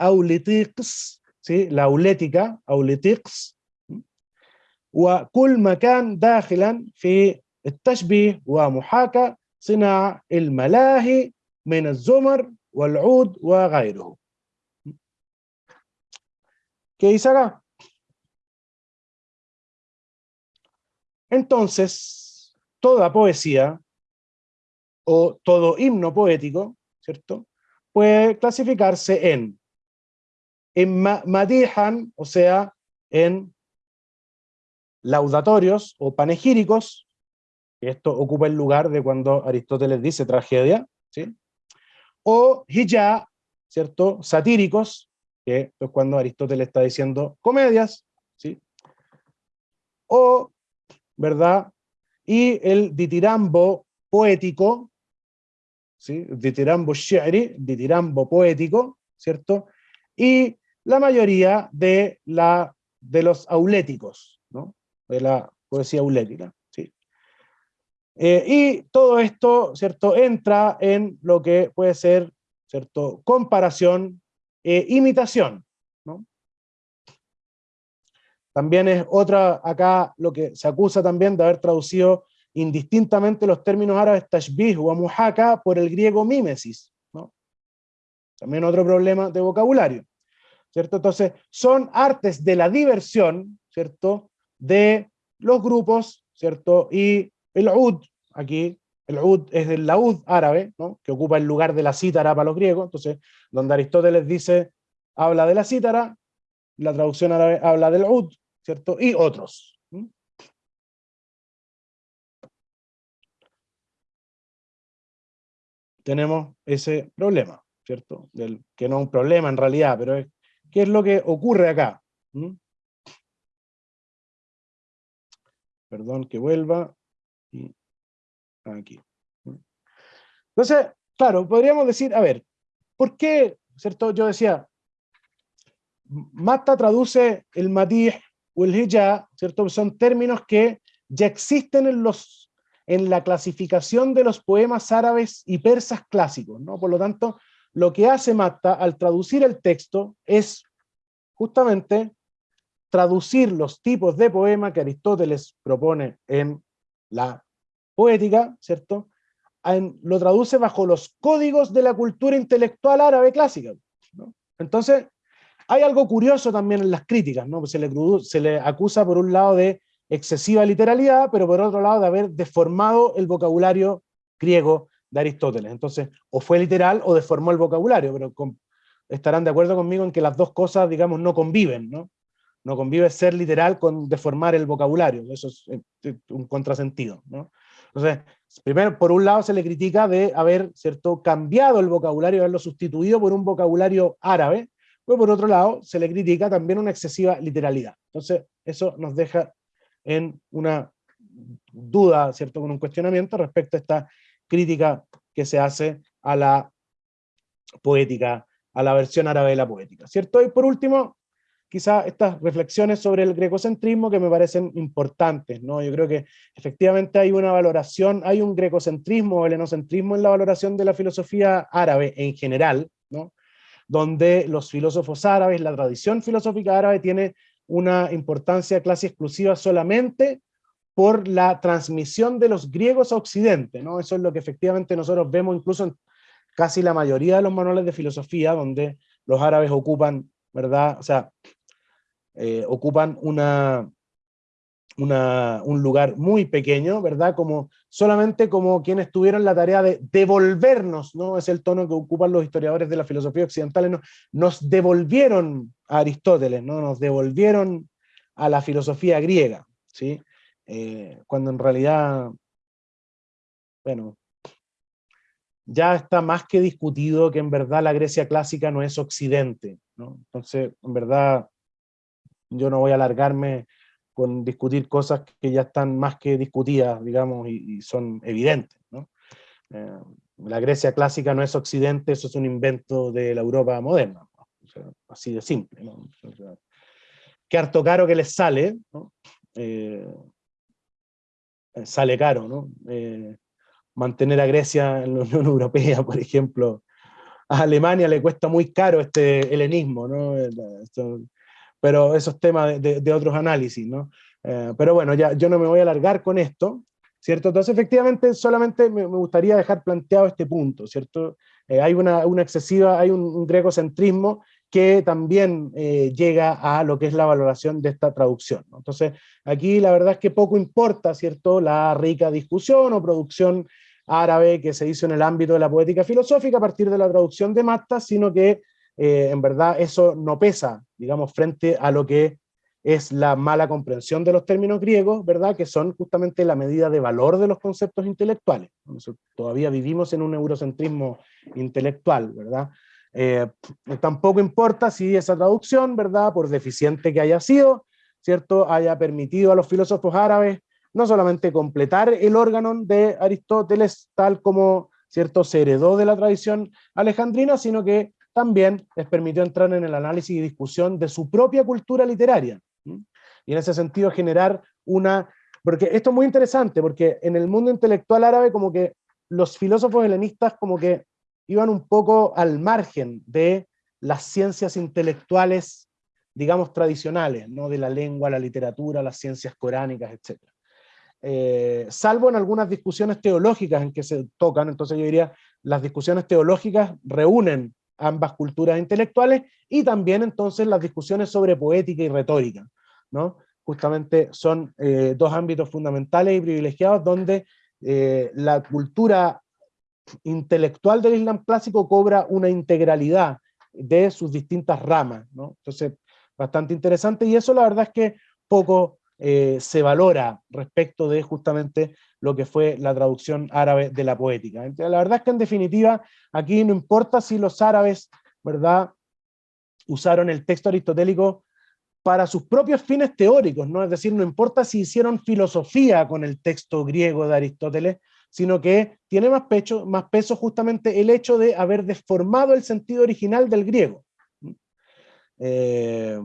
أو لتيقس لولتك أو لتيقس وكل مكان داخلا في التشبيه ومحاكاة صناع الملاهي من الزمر والعود وغيره ¿Qué dice acá? Entonces, toda poesía o todo himno poético, ¿cierto? Puede clasificarse en, en madihan, o sea, en laudatorios o panegíricos, esto ocupa el lugar de cuando Aristóteles dice tragedia, ¿sí? o hijá, ¿cierto? Satíricos, que es cuando Aristóteles está diciendo comedias, ¿sí? o, ¿verdad? Y el ditirambo poético, ¿sí? Ditirambo shi'ri, ditirambo poético, ¿cierto? Y la mayoría de, la, de los auléticos, ¿no? De la poesía aulética. Eh, y todo esto, ¿cierto?, entra en lo que puede ser, ¿cierto?, comparación e imitación, ¿no? También es otra, acá lo que se acusa también de haber traducido indistintamente los términos árabes tashbih o muhaka por el griego mímesis, ¿no? También otro problema de vocabulario, ¿cierto? Entonces, son artes de la diversión, ¿cierto?, de los grupos, ¿cierto?, y el ud, aquí, el ud es el laúd árabe, ¿no? que ocupa el lugar de la cítara para los griegos, entonces, donde Aristóteles dice, habla de la cítara, la traducción árabe habla del ud, ¿cierto? Y otros. Tenemos ese problema, ¿cierto? Del, que no es un problema en realidad, pero es, ¿qué es lo que ocurre acá? Perdón que vuelva aquí. Entonces, claro, podríamos decir, a ver, ¿por qué, cierto? Yo decía, Mata traduce el matih o el hijá, ¿cierto? Son términos que ya existen en, los, en la clasificación de los poemas árabes y persas clásicos, ¿no? Por lo tanto, lo que hace Mata al traducir el texto es justamente traducir los tipos de poema que Aristóteles propone en la poética, ¿cierto? lo traduce bajo los códigos de la cultura intelectual árabe clásica. Entonces, hay algo curioso también en las críticas, ¿no? Se le, se le acusa por un lado de excesiva literalidad, pero por otro lado de haber deformado el vocabulario griego de Aristóteles. Entonces, o fue literal o deformó el vocabulario, pero estarán de acuerdo conmigo en que las dos cosas, digamos, no conviven, ¿no? No convive ser literal con deformar el vocabulario, eso es eh, un contrasentido, ¿no? Entonces, primero, por un lado se le critica de haber ¿cierto? cambiado el vocabulario, haberlo sustituido por un vocabulario árabe, pero por otro lado se le critica también una excesiva literalidad. Entonces, eso nos deja en una duda, ¿cierto? con un cuestionamiento respecto a esta crítica que se hace a la poética, a la versión árabe de la poética. ¿cierto? Y por último, quizá estas reflexiones sobre el grecocentrismo que me parecen importantes, ¿no? Yo creo que efectivamente hay una valoración, hay un grecocentrismo o helenocentrismo en la valoración de la filosofía árabe en general, ¿no? Donde los filósofos árabes, la tradición filosófica árabe tiene una importancia casi exclusiva solamente por la transmisión de los griegos a Occidente, ¿no? Eso es lo que efectivamente nosotros vemos incluso en casi la mayoría de los manuales de filosofía, donde los árabes ocupan, ¿verdad? O sea, eh, ocupan una, un lugar muy pequeño, ¿verdad? Como, solamente como quienes tuvieron la tarea de devolvernos, ¿no? Es el tono que ocupan los historiadores de la filosofía occidental, ¿no? nos devolvieron a Aristóteles, ¿no? Nos devolvieron a la filosofía griega, ¿sí? Eh, cuando en realidad, bueno, ya está más que discutido que en verdad la Grecia clásica no es occidente. Entonces, en verdad, yo no voy a alargarme con discutir cosas que ya están más que discutidas, digamos, y, son evidentes. Eh, la Grecia clásica no es occidente, eso es un invento de la Europa moderna. así de simple. ¿no? qué harto caro que les sale. Eh, sale caro, ¿no? Eh, mantener a Grecia en la Unión Europea, por ejemplo. A Alemania le cuesta muy caro este helenismo, ¿no? pero esos temas de, otros análisis, ¿no? Eh, pero bueno, ya yo no me voy a alargar con esto, ¿cierto? Entonces, efectivamente, solamente me, gustaría dejar planteado este punto, ¿cierto? Eh, hay una, una, excesiva, hay un, un grecocentrismo que también eh, llega a lo que es la valoración de esta traducción. Entonces, aquí la verdad es que poco importa, ¿cierto?, la rica discusión o producción árabe que se hizo en el ámbito de la poética filosófica a partir de la traducción de Matta, sino que eh, en verdad eso no pesa, digamos, frente a lo que es la mala comprensión de los términos griegos, ¿verdad? Que son justamente la medida de valor de los conceptos intelectuales. todavía vivimos en un eurocentrismo intelectual, ¿verdad? Eh, tampoco importa si esa traducción, ¿verdad? Por deficiente que haya sido, ¿cierto? Haya permitido a los filósofos árabes no solamente completar el órgano de Aristóteles tal como, ¿cierto? Se heredó de la tradición alejandrina, sino que también les permitió entrar en el análisis y discusión de su propia cultura literaria. Y en ese sentido generar una... Porque esto es muy interesante, porque en el mundo intelectual árabe como que los filósofos helenistas como que iban un poco al margen de las ciencias intelectuales, digamos, tradicionales, ¿no? de la lengua, la literatura, las ciencias coránicas, etc. Eh, salvo en algunas discusiones teológicas en que se tocan, entonces yo diría, las discusiones teológicas reúnen ambas culturas intelectuales, y también entonces las discusiones sobre poética y retórica, ¿no? Justamente son eh, dos ámbitos fundamentales y privilegiados donde eh, la cultura intelectual del Islam clásico cobra una integralidad de sus distintas ramas. Entonces, bastante interesante, y eso la verdad es que poco eh, se valora respecto de justamente lo que fue la traducción árabe de la poética. La verdad es que en definitiva, aquí no importa si los árabes, ¿verdad?, usaron el texto aristotélico para sus propios fines teóricos, ¿no? Es decir, no importa si hicieron filosofía con el texto griego de Aristóteles, sino que tiene más, peso justamente el hecho de haber deformado el sentido original del griego. Eh,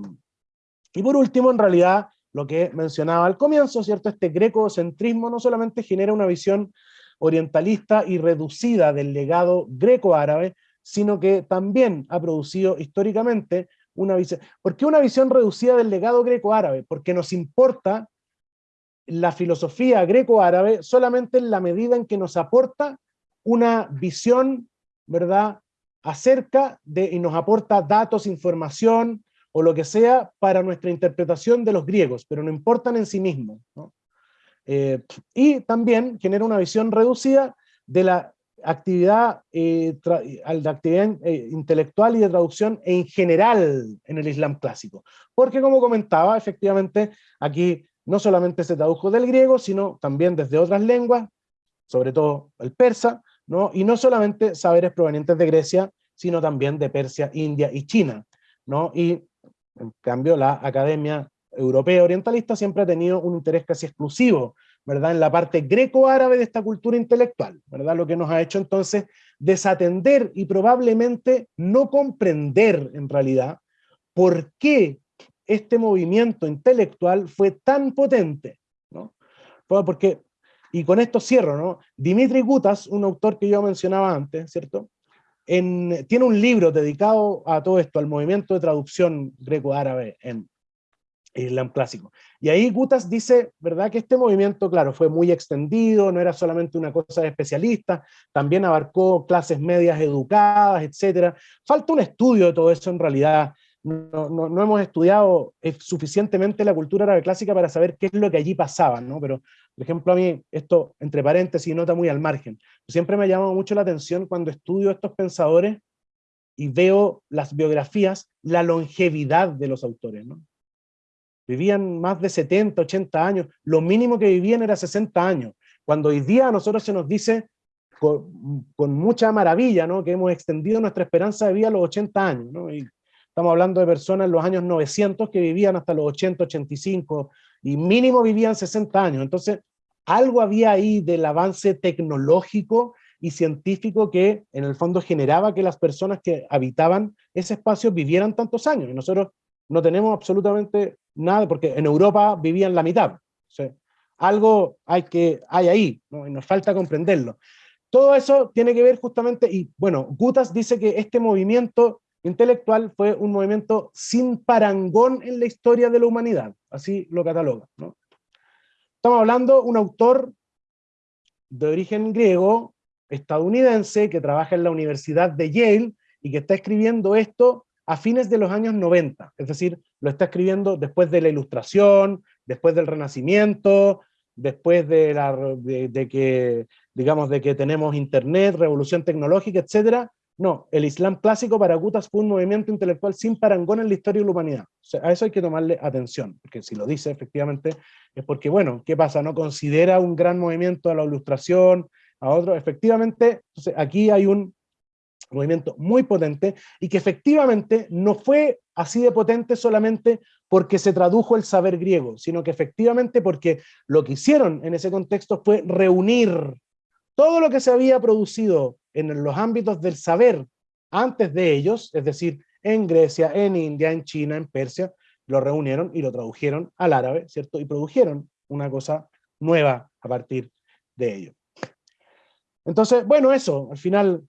y por último, en realidad, lo que mencionaba al comienzo, ¿cierto? Este grecocentrismo no solamente genera una visión orientalista y reducida del legado greco-árabe, sino que también ha producido históricamente una visión. ¿Por qué una visión reducida del legado greco-árabe? Porque nos importa la filosofía greco-árabe solamente en la medida en que nos aporta una visión, ¿verdad?, acerca de, y nos aporta datos, información, o lo que sea, para nuestra interpretación de los griegos, pero no importan en sí mismos. Eh, y también genera una visión reducida de la actividad, eh, actividad eh, intelectual y de traducción en general en el Islam clásico. Porque como comentaba, efectivamente, aquí no solamente se tradujo del griego, sino también desde otras lenguas, sobre todo el persa, ¿no? y no solamente saberes provenientes de Grecia, sino también de Persia, India y China. ¿no? Y en cambio la Academia Europea Orientalista siempre ha tenido un interés casi exclusivo, ¿verdad? En la parte greco-árabe de esta cultura intelectual, ¿verdad? Lo que nos ha hecho entonces desatender y probablemente no comprender en realidad por qué este movimiento intelectual fue tan potente, ¿no? Porque, y con esto cierro, ¿no? Dimitri Gutas, un autor que yo mencionaba antes, ¿cierto? En, tiene un libro dedicado a todo esto, al movimiento de traducción greco-árabe en Islam clásico. Y ahí Gutas dice, ¿verdad? Que este movimiento, claro, fue muy extendido, no era solamente una cosa de especialistas, también abarcó clases medias educadas, etcétera. Falta un estudio de todo eso en realidad, no, hemos estudiado suficientemente la cultura árabe clásica para saber qué es lo que allí pasaba, ¿no? Pero, por ejemplo, a mí, esto, entre paréntesis, nota muy al margen, siempre me ha llamado mucho la atención cuando estudio estos pensadores y veo las biografías, la longevidad de los autores, ¿no? Vivían más de 70, 80 años, lo mínimo que vivían era 60 años, cuando hoy día a nosotros se nos dice con, mucha maravilla, ¿no? que hemos extendido nuestra esperanza de vida a los 80 años. ¿no? Y estamos hablando de personas en los años 900 que vivían hasta los 80, 85, y mínimo vivían 60 años. Entonces, algo había ahí del avance tecnológico y científico que en el fondo generaba que las personas que habitaban ese espacio vivieran tantos años. Y nosotros no tenemos absolutamente nada, porque en Europa vivían la mitad. algo hay, que, hay ahí, y nos falta comprenderlo. Todo eso tiene que ver justamente, y bueno, Gutas dice que este movimiento intelectual fue un movimiento sin parangón en la historia de la humanidad, así lo cataloga. Estamos hablando de un autor de origen griego, estadounidense, que trabaja en la Universidad de Yale, y que está escribiendo esto a fines de los años 90, es decir, lo está escribiendo después de la Ilustración, después del Renacimiento, después de, la, de, que, digamos, de que tenemos Internet, revolución tecnológica, etc. No, el Islam clásico para Gutas fue un movimiento intelectual sin parangón en la historia de la humanidad. a eso hay que tomarle atención, porque si lo dice efectivamente es porque, bueno, ¿qué pasa? ¿No considera un gran movimiento a la ilustración, a otro? Efectivamente, aquí hay un movimiento muy potente y que efectivamente no fue así de potente solamente porque se tradujo el saber griego, sino que efectivamente porque lo que hicieron en ese contexto fue reunir todo lo que se había producido en los ámbitos del saber antes de ellos, es decir, en Grecia, en India, en China, en Persia, lo reunieron y lo tradujeron al árabe, ¿cierto? Y produjeron una cosa nueva a partir de ello. Entonces, bueno, eso, al final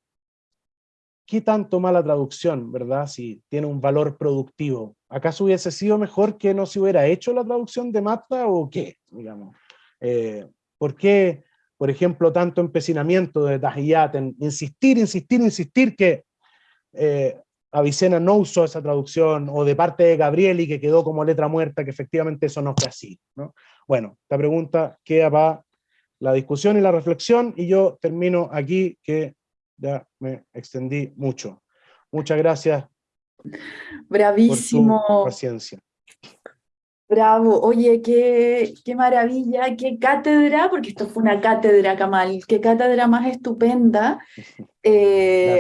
¿qué tanto mala traducción, verdad? Si tiene un valor productivo. ¿Acaso hubiese sido mejor que no se hubiera hecho la traducción de Mata o qué? Digamos. Eh, ¿Por qué, por ejemplo, tanto empecinamiento de Tahiyat en insistir, insistir, insistir que eh, Avicena no usó esa traducción, o de parte de Gabrieli que quedó como letra muerta, que efectivamente eso no fue así. ¿no? Bueno, esta pregunta queda para la discusión y la reflexión, y yo termino aquí, que ya me extendí mucho. Muchas gracias. Bravísimo. Por paciencia. Bravo, oye, qué, qué maravilla, qué cátedra, porque esto fue una cátedra, Kamal, qué cátedra más estupenda. Eh,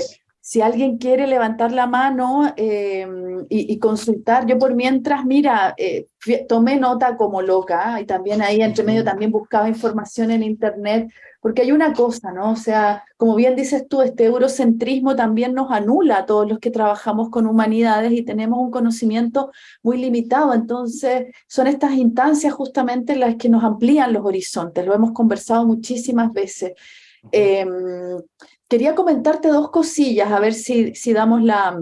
si alguien quiere levantar la mano em, y, consultar, yo por mientras, mira, eh, tomé nota como loca y también ahí entre medio también buscaba información en internet, porque hay una cosa, ¿no? O sea, como bien dices tú, este eurocentrismo también nos anula a todos los que trabajamos con humanidades y tenemos un conocimiento muy limitado, entonces son estas instancias justamente las que nos amplían los horizontes, lo hemos conversado muchísimas veces. Quería comentarte dos cosillas, a ver si, si damos la,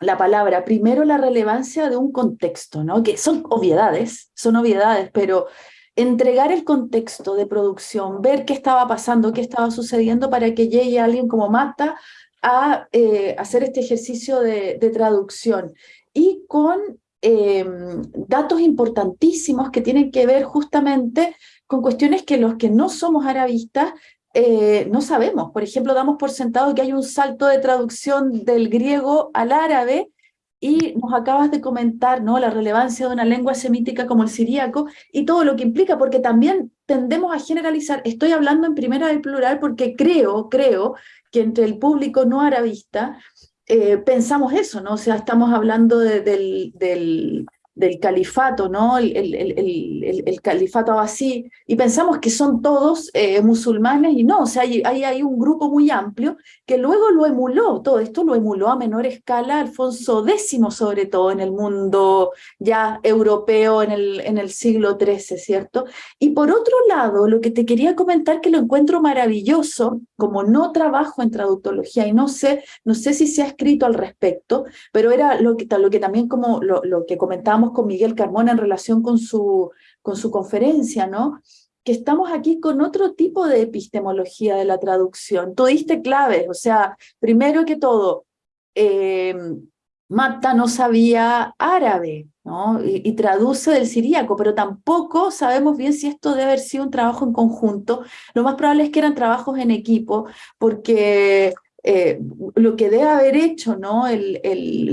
la palabra. Primero, la relevancia de un contexto, ¿no? que son obviedades, son obviedades, pero entregar el contexto de producción, ver qué estaba pasando, qué estaba sucediendo para que llegue alguien como Mata a eh, hacer este ejercicio de, traducción. Y con em, datos importantísimos que tienen que ver justamente con cuestiones que los que no somos arabistas eh, no sabemos. Por ejemplo, damos por sentado que hay un salto de traducción del griego al árabe y nos acabas de comentar ¿no? la relevancia de una lengua semítica como el siríaco y todo lo que implica, porque también tendemos a generalizar, estoy hablando en primera del plural porque creo, creo que entre el público no arabista eh, pensamos eso, ¿no? O sea, estamos hablando del, del, del califato, ¿no? El, el, el, califato así, y pensamos que son todos eh, musulmanes, y no, o sea, hay, hay, un grupo muy amplio que luego lo emuló, todo esto lo emuló a menor escala Alfonso X, sobre todo en el mundo ya europeo en el, en el siglo XIII, ¿cierto? Y por otro lado, lo que te quería comentar que lo encuentro maravilloso, como no trabajo en traductología y no sé, no sé si se ha escrito al respecto, pero era lo que, lo que también como lo, lo que con Miguel Carmona en relación con su, con su conferencia, ¿no? que estamos aquí con otro tipo de epistemología de la traducción. Tú diste claves, o sea, primero que todo, eh, Mata no sabía árabe, ¿no? Y, traduce del siríaco, pero tampoco sabemos bien si esto debe haber sido un trabajo en conjunto. Lo más probable es que eran trabajos en equipo, porque eh, lo que debe haber hecho ¿no? El,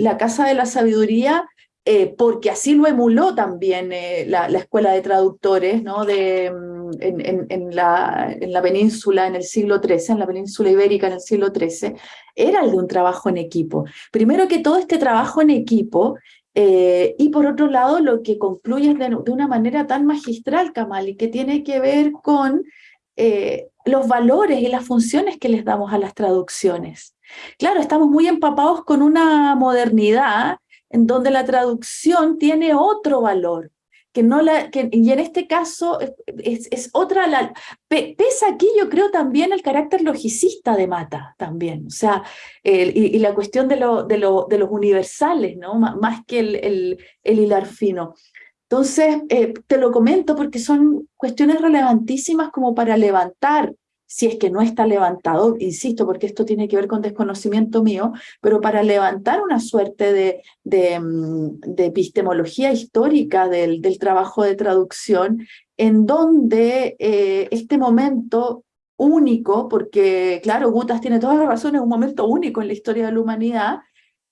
la Casa de la Sabiduría eh, porque así lo emuló también eh, la, escuela de traductores ¿no? mm, en, la, en, la, península en el siglo XIII, en la península ibérica en el siglo XIII, era el de un trabajo en equipo. Primero que todo este trabajo en equipo, eh, y por otro lado lo que concluye de, de, una manera tan magistral, Kamal, y que tiene que ver con los valores y las funciones que les damos a las traducciones. Claro, estamos muy empapados con una modernidad en donde la traducción tiene otro valor, que no la, que, y en este caso es, es otra, la, pesa aquí yo creo también el carácter logicista de Mata, también, o sea, y, la cuestión de, lo, de, lo, de, los universales, ¿no? más que el, el, el hilar fino. Entonces, eh, te lo comento porque son cuestiones relevantísimas como para levantar si es que no está levantado, insisto, porque esto tiene que ver con desconocimiento mío, pero para levantar una suerte de, de, mm, epistemología histórica del, del, trabajo de traducción, en donde eh, este momento único, porque claro, Gutas tiene todas las razones, un momento único en la historia de la humanidad,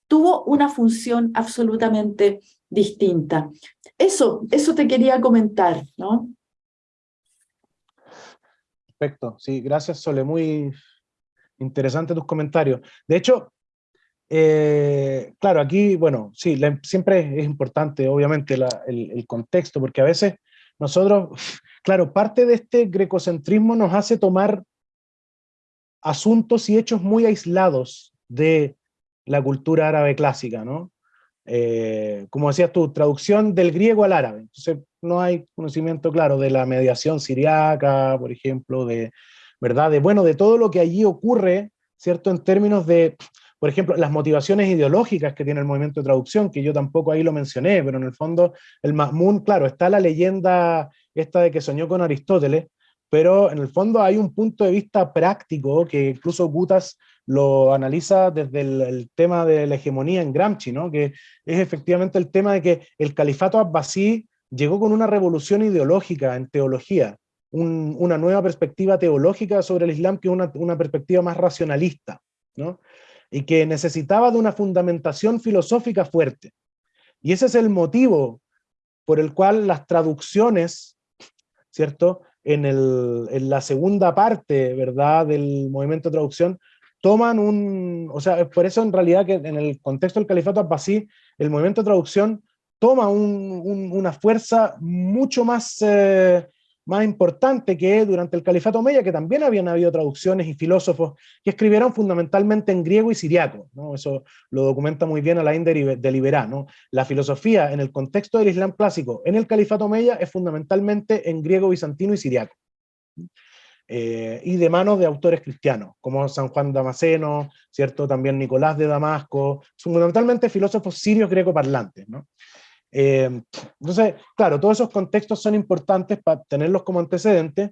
tuvo una función absolutamente distinta. Eso, eso te quería comentar, ¿no? Perfecto, sí, gracias Sole, muy interesante tus comentarios. De hecho, eh, claro, aquí, bueno, sí, siempre es importante, obviamente, el, contexto, porque a veces nosotros, claro, parte de este grecocentrismo nos hace tomar asuntos y hechos muy aislados de la cultura árabe clásica, ¿no? Eh, como decías tú, traducción del griego al árabe. Entonces, no hay conocimiento claro de la mediación siriaca, por ejemplo, de, ¿verdad? De, bueno, de todo lo que allí ocurre, ¿cierto? En términos de, por ejemplo, las motivaciones ideológicas que tiene el movimiento de traducción, que yo tampoco ahí lo mencioné, pero en el fondo el Mahmoud, claro, está la leyenda esta de que soñó con Aristóteles, pero en el fondo hay un punto de vista práctico que incluso Gutas lo analiza desde el, tema de la hegemonía en Gramsci, ¿no? que es efectivamente el tema de que el califato abbasí llegó con una revolución ideológica en teología, una nueva perspectiva teológica sobre el Islam que es una, perspectiva más racionalista, ¿no? y que necesitaba de una fundamentación filosófica fuerte. Y ese es el motivo por el cual las traducciones, ¿cierto? En, el, en la segunda parte, ¿verdad?, del movimiento de traducción, toman un, o sea, por eso en realidad que en el contexto del califato abbasí, el movimiento de traducción toma una fuerza mucho más, eh, más importante que durante el califato omeya, que también habían habido traducciones y filósofos que escribieron fundamentalmente en griego y siriaco, ¿no? eso lo documenta muy bien Alain de Liberá, la filosofía en el contexto del Islam clásico en el califato omeya es fundamentalmente en griego, bizantino y siriaco. Eh, y de manos de autores cristianos, como San Juan Damasceno, ¿cierto? también Nicolás de Damasco, fundamentalmente filósofos sirios greco-parlantes. ¿no? Eh, entonces, claro, todos esos contextos son importantes para tenerlos como antecedentes,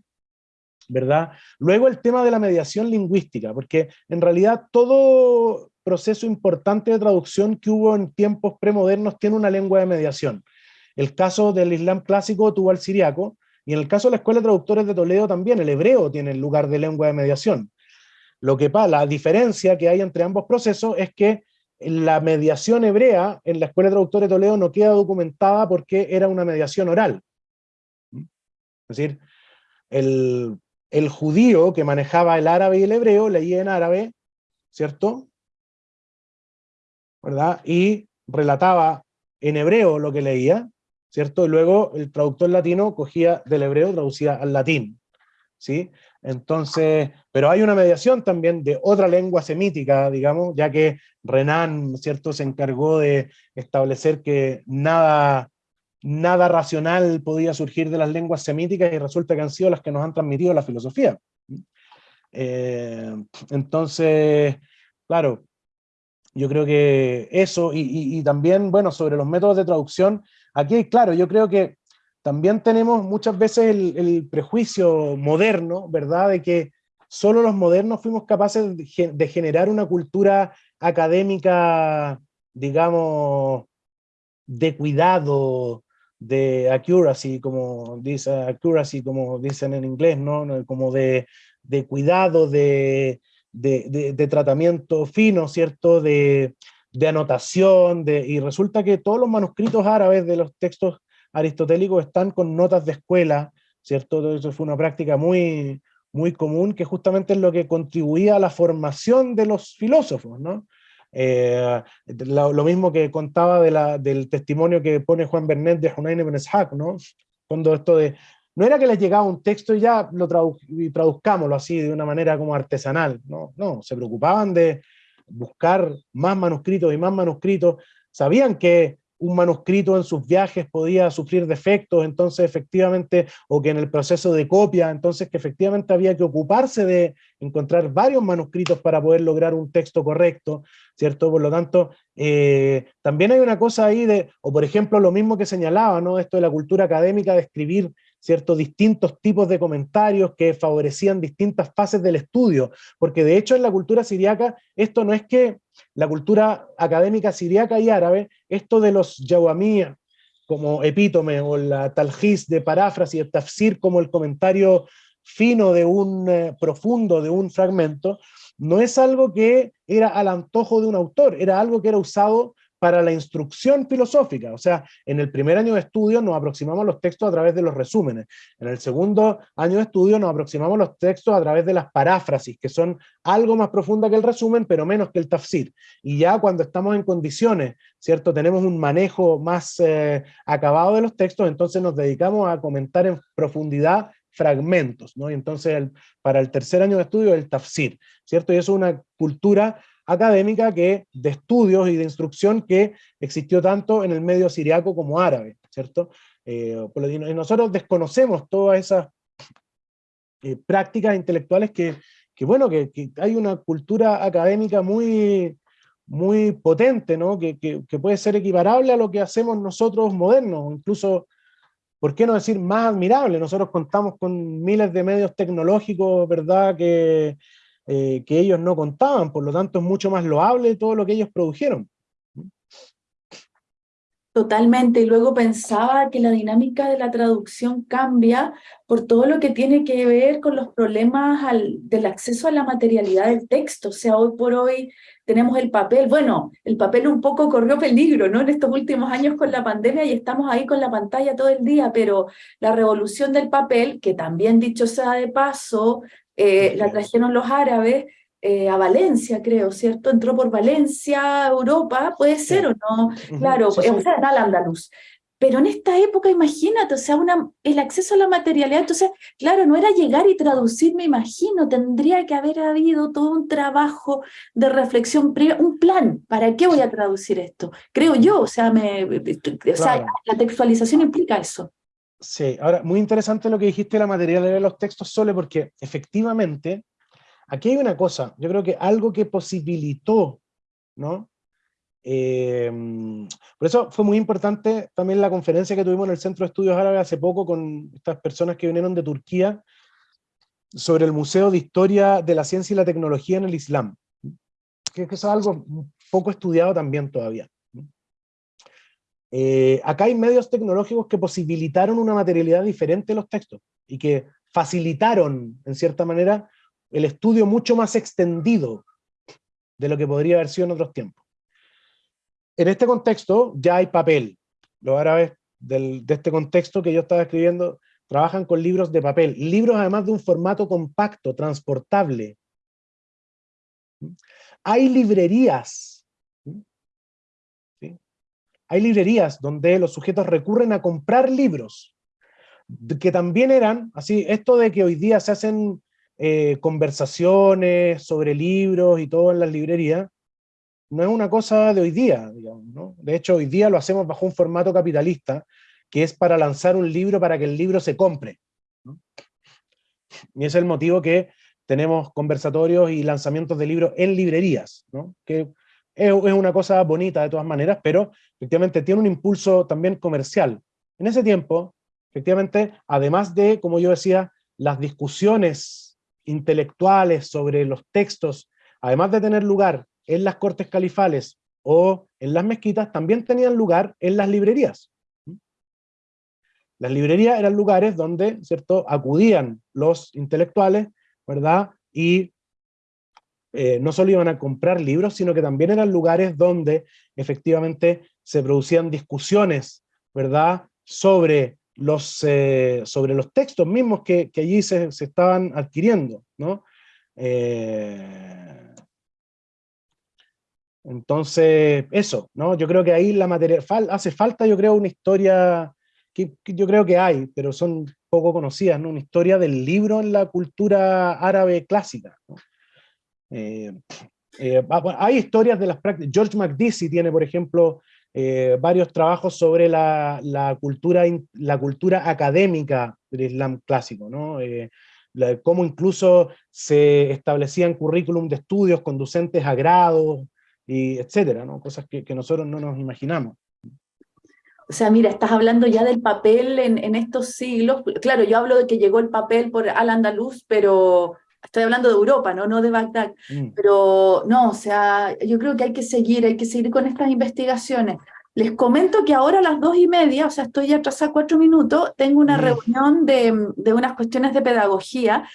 ¿verdad? Luego el tema de la mediación lingüística, porque en realidad todo proceso importante de traducción que hubo en tiempos premodernos tiene una lengua de mediación. El caso del Islam clásico tuvo al siriaco, y en el caso de la Escuela de Traductores de Toledo también, el hebreo tiene el lugar de lengua de mediación. Lo que pasa, la diferencia que hay entre ambos procesos es que la mediación hebrea en la Escuela de Traductores de Toledo no queda documentada porque era una mediación oral. Es decir, el, el judío que manejaba el árabe y el hebreo leía en árabe, ¿cierto? ¿Verdad? Y relataba en hebreo lo que leía, ¿cierto? Y luego el traductor latino cogía del hebreo, traducía al latín, ¿sí? Entonces, pero hay una mediación también de otra lengua semítica, digamos, ya que Renan, ¿cierto?, se encargó de establecer que nada, nada racional podía surgir de las lenguas semíticas y resulta que han sido las que nos han transmitido la filosofía. Eh, entonces, claro, yo creo que eso, y, y, también, bueno, sobre los métodos de traducción, Aquí, claro, yo creo que también tenemos muchas veces el, prejuicio moderno, ¿verdad? De que solo los modernos fuimos capaces de, generar una cultura académica, digamos, de cuidado, de accuracy, como dice accuracy, como dicen en inglés, ¿no? Como de, cuidado, de, tratamiento fino, ¿cierto? De, anotación, y resulta que todos los manuscritos árabes de los textos aristotélicos están con notas de escuela, ¿cierto? Eso fue una práctica muy, muy común, que justamente es lo que contribuía a la formación de los filósofos, ¿no? Eh, lo, mismo que contaba del testimonio que pone Juan Bernet de Hunayn ibn Ishaq, ¿no? Cuando esto de, no era que les llegaba un texto y ya lo traduzcámoslo así de una manera como artesanal, no, no, se preocupaban de buscar más manuscritos y más manuscritos, sabían que un manuscrito en sus viajes podía sufrir defectos, entonces efectivamente, o que en el proceso de copia, entonces que efectivamente había que ocuparse de encontrar varios manuscritos para poder lograr un texto correcto, ¿cierto? Por lo tanto, eh, también hay una cosa ahí de, o por ejemplo lo mismo que señalaba, ¿no? Esto de la cultura académica de escribir ciertos distintos tipos de comentarios que favorecían distintas fases del estudio, porque de hecho en la cultura siriaca esto no es que la cultura académica siriaca y árabe, esto de los yawamías como epítome o la talhis de paráfrasis, el tafsir como el comentario fino de un eh, profundo de un fragmento, no es algo que era al antojo de un autor, era algo que era usado para la instrucción filosófica. O sea, en el primer año de estudio nos aproximamos los textos a través de los resúmenes. En el segundo año de estudio nos aproximamos los textos a través de las paráfrasis, que son algo más profunda que el resumen, pero menos que el tafsir. Y ya cuando estamos en condiciones, ¿cierto? Tenemos un manejo más eh, acabado de los textos, entonces nos dedicamos a comentar en profundidad fragmentos, ¿no? Y entonces para el tercer año de estudio el tafsir, ¿cierto? Y eso es una cultura académica que, de estudios y de instrucción que existió tanto en el medio siriaco como árabe, ¿cierto? Eh, y nosotros desconocemos todas esas eh, prácticas intelectuales que, bueno, que, hay una cultura académica muy, muy potente, ¿no? Que, puede ser equiparable a lo que hacemos nosotros modernos, incluso, ¿por qué no decir más admirable? Nosotros contamos con miles de medios tecnológicos, ¿verdad? Que, eh, que ellos no contaban, por lo tanto es mucho más loable todo lo que ellos produjeron. Totalmente, y luego pensaba que la dinámica de la traducción cambia por todo lo que tiene que ver con los problemas del acceso a la materialidad del texto, o sea, hoy por hoy tenemos el papel, bueno, el papel un poco corrió peligro, ¿no? En estos últimos años con la pandemia y estamos ahí con la pantalla todo el día, pero la revolución del papel, que también dicho sea de paso, eh, la trajeron los árabes eh, a Valencia, creo, ¿cierto? Entró por Valencia, Europa, puede ser o no, claro, o sea, en al andaluz. Pero en esta época, imagínate, o sea, una, el acceso a la materialidad, entonces, claro, no era llegar y traducir, me imagino, tendría que haber habido todo un trabajo de reflexión, un plan, ¿para qué voy a traducir esto? Creo yo, o sea, me, o sea la textualización implica eso. Sí, ahora, muy interesante lo que dijiste de la materialidad de los textos, Sole, porque efectivamente, aquí hay una cosa, yo creo que algo que posibilitó, ¿no? Eh, por eso fue muy importante también la conferencia que tuvimos en el Centro de Estudios Árabes hace poco con estas personas que vinieron de Turquía sobre el Museo de Historia de la Ciencia y la Tecnología en el Islam, que es algo poco estudiado también todavía. Eh, acá hay medios tecnológicos que posibilitaron una materialidad diferente en los textos y que facilitaron, en cierta manera, el estudio mucho más extendido de lo que podría haber sido en otros tiempos. En este contexto ya hay papel. Los árabes de este contexto que yo estaba escribiendo trabajan con libros de papel, libros además de un formato compacto, transportable. Hay librerías hay librerías donde los sujetos recurren a comprar libros, que también eran, así, esto de que hoy día se hacen eh, conversaciones sobre libros y todo en las librerías, no es una cosa de hoy día, digamos, ¿no? De hecho, hoy día lo hacemos bajo un formato capitalista, que es para lanzar un libro para que el libro se compre. Y es el motivo que tenemos conversatorios y lanzamientos de libros en librerías, ¿no? Es, una cosa bonita de todas maneras, pero efectivamente tiene un impulso también comercial. En ese tiempo, efectivamente, además de, como yo decía, las discusiones intelectuales sobre los textos, además de tener lugar en las cortes califales o en las mezquitas, también tenían lugar en las librerías. Las librerías eran lugares donde, ¿cierto?, acudían los intelectuales, ¿verdad?, y eh, no solo iban a comprar libros, sino que también eran lugares donde efectivamente se producían discusiones, ¿verdad?, sobre los, eh, sobre los textos mismos que, allí se, estaban adquiriendo, ¿no? Eh, entonces, eso, ¿no? Yo creo que ahí la materia, hace falta, yo creo, una historia, que, yo creo que hay, pero son poco conocidas, ¿no? Una historia del libro en la cultura árabe clásica, eh, hay historias de las prácticas, George McDeasy tiene, por ejemplo, eh, varios trabajos sobre la, cultura, la cultura académica del Islam clásico, ¿no? Eh, cómo incluso se establecían currículum de estudios conducentes a grados, y etcétera, ¿no? cosas que, nosotros no nos imaginamos. O sea, mira, estás hablando ya del papel en, en, estos siglos. Claro, yo hablo de que llegó el papel por Al-Andalus, pero estoy hablando de Europa, ¿no? no de Bagdad, mm. pero no, o sea, yo creo que hay que seguir, hay que seguir con estas investigaciones. Les comento que ahora a las dos y media, o sea, estoy atrasada cuatro minutos, tengo una mm. reunión de, de, unas cuestiones de pedagogía.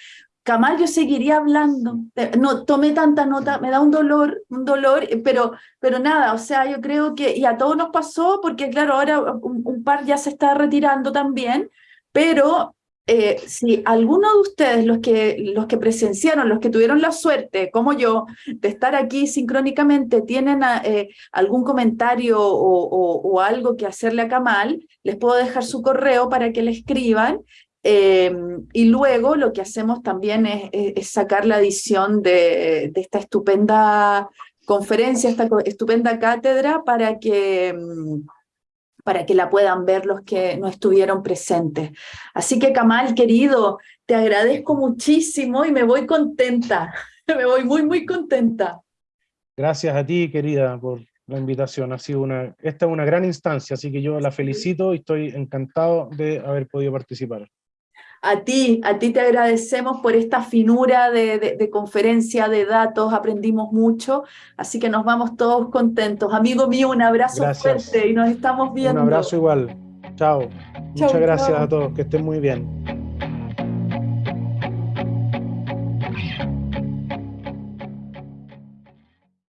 Kamal, yo seguiría hablando, no tomé tanta nota, me da un dolor, un dolor, pero, pero nada, o sea, yo creo que, y a todos nos pasó, porque claro, ahora un par ya se está retirando también, pero eh, si alguno de ustedes, los que, los que presenciaron, los que tuvieron la suerte, como yo, de estar aquí sincrónicamente, tienen eh, algún comentario o, algo que hacerle a Kamal, les puedo dejar su correo para que le escriban. Em, y luego lo que hacemos también es, sacar la edición de, de, esta estupenda conferencia, esta estupenda cátedra para que em, para que la puedan ver los que no estuvieron presentes. Así que Kamal, querido, te agradezco muchísimo y me voy contenta, me voy muy, muy contenta. Gracias a ti, querida, por la invitación. Ha sido una, esta es una gran instancia, así que yo la felicito y estoy encantado de haber podido participar. A ti, a ti te agradecemos por esta finura de, conferencia, de datos, aprendimos mucho, así que nos vamos todos contentos. Amigo mío, un abrazo fuerte y nos estamos viendo. Un abrazo igual. Chao. Muchas gracias a todos, que estén muy bien.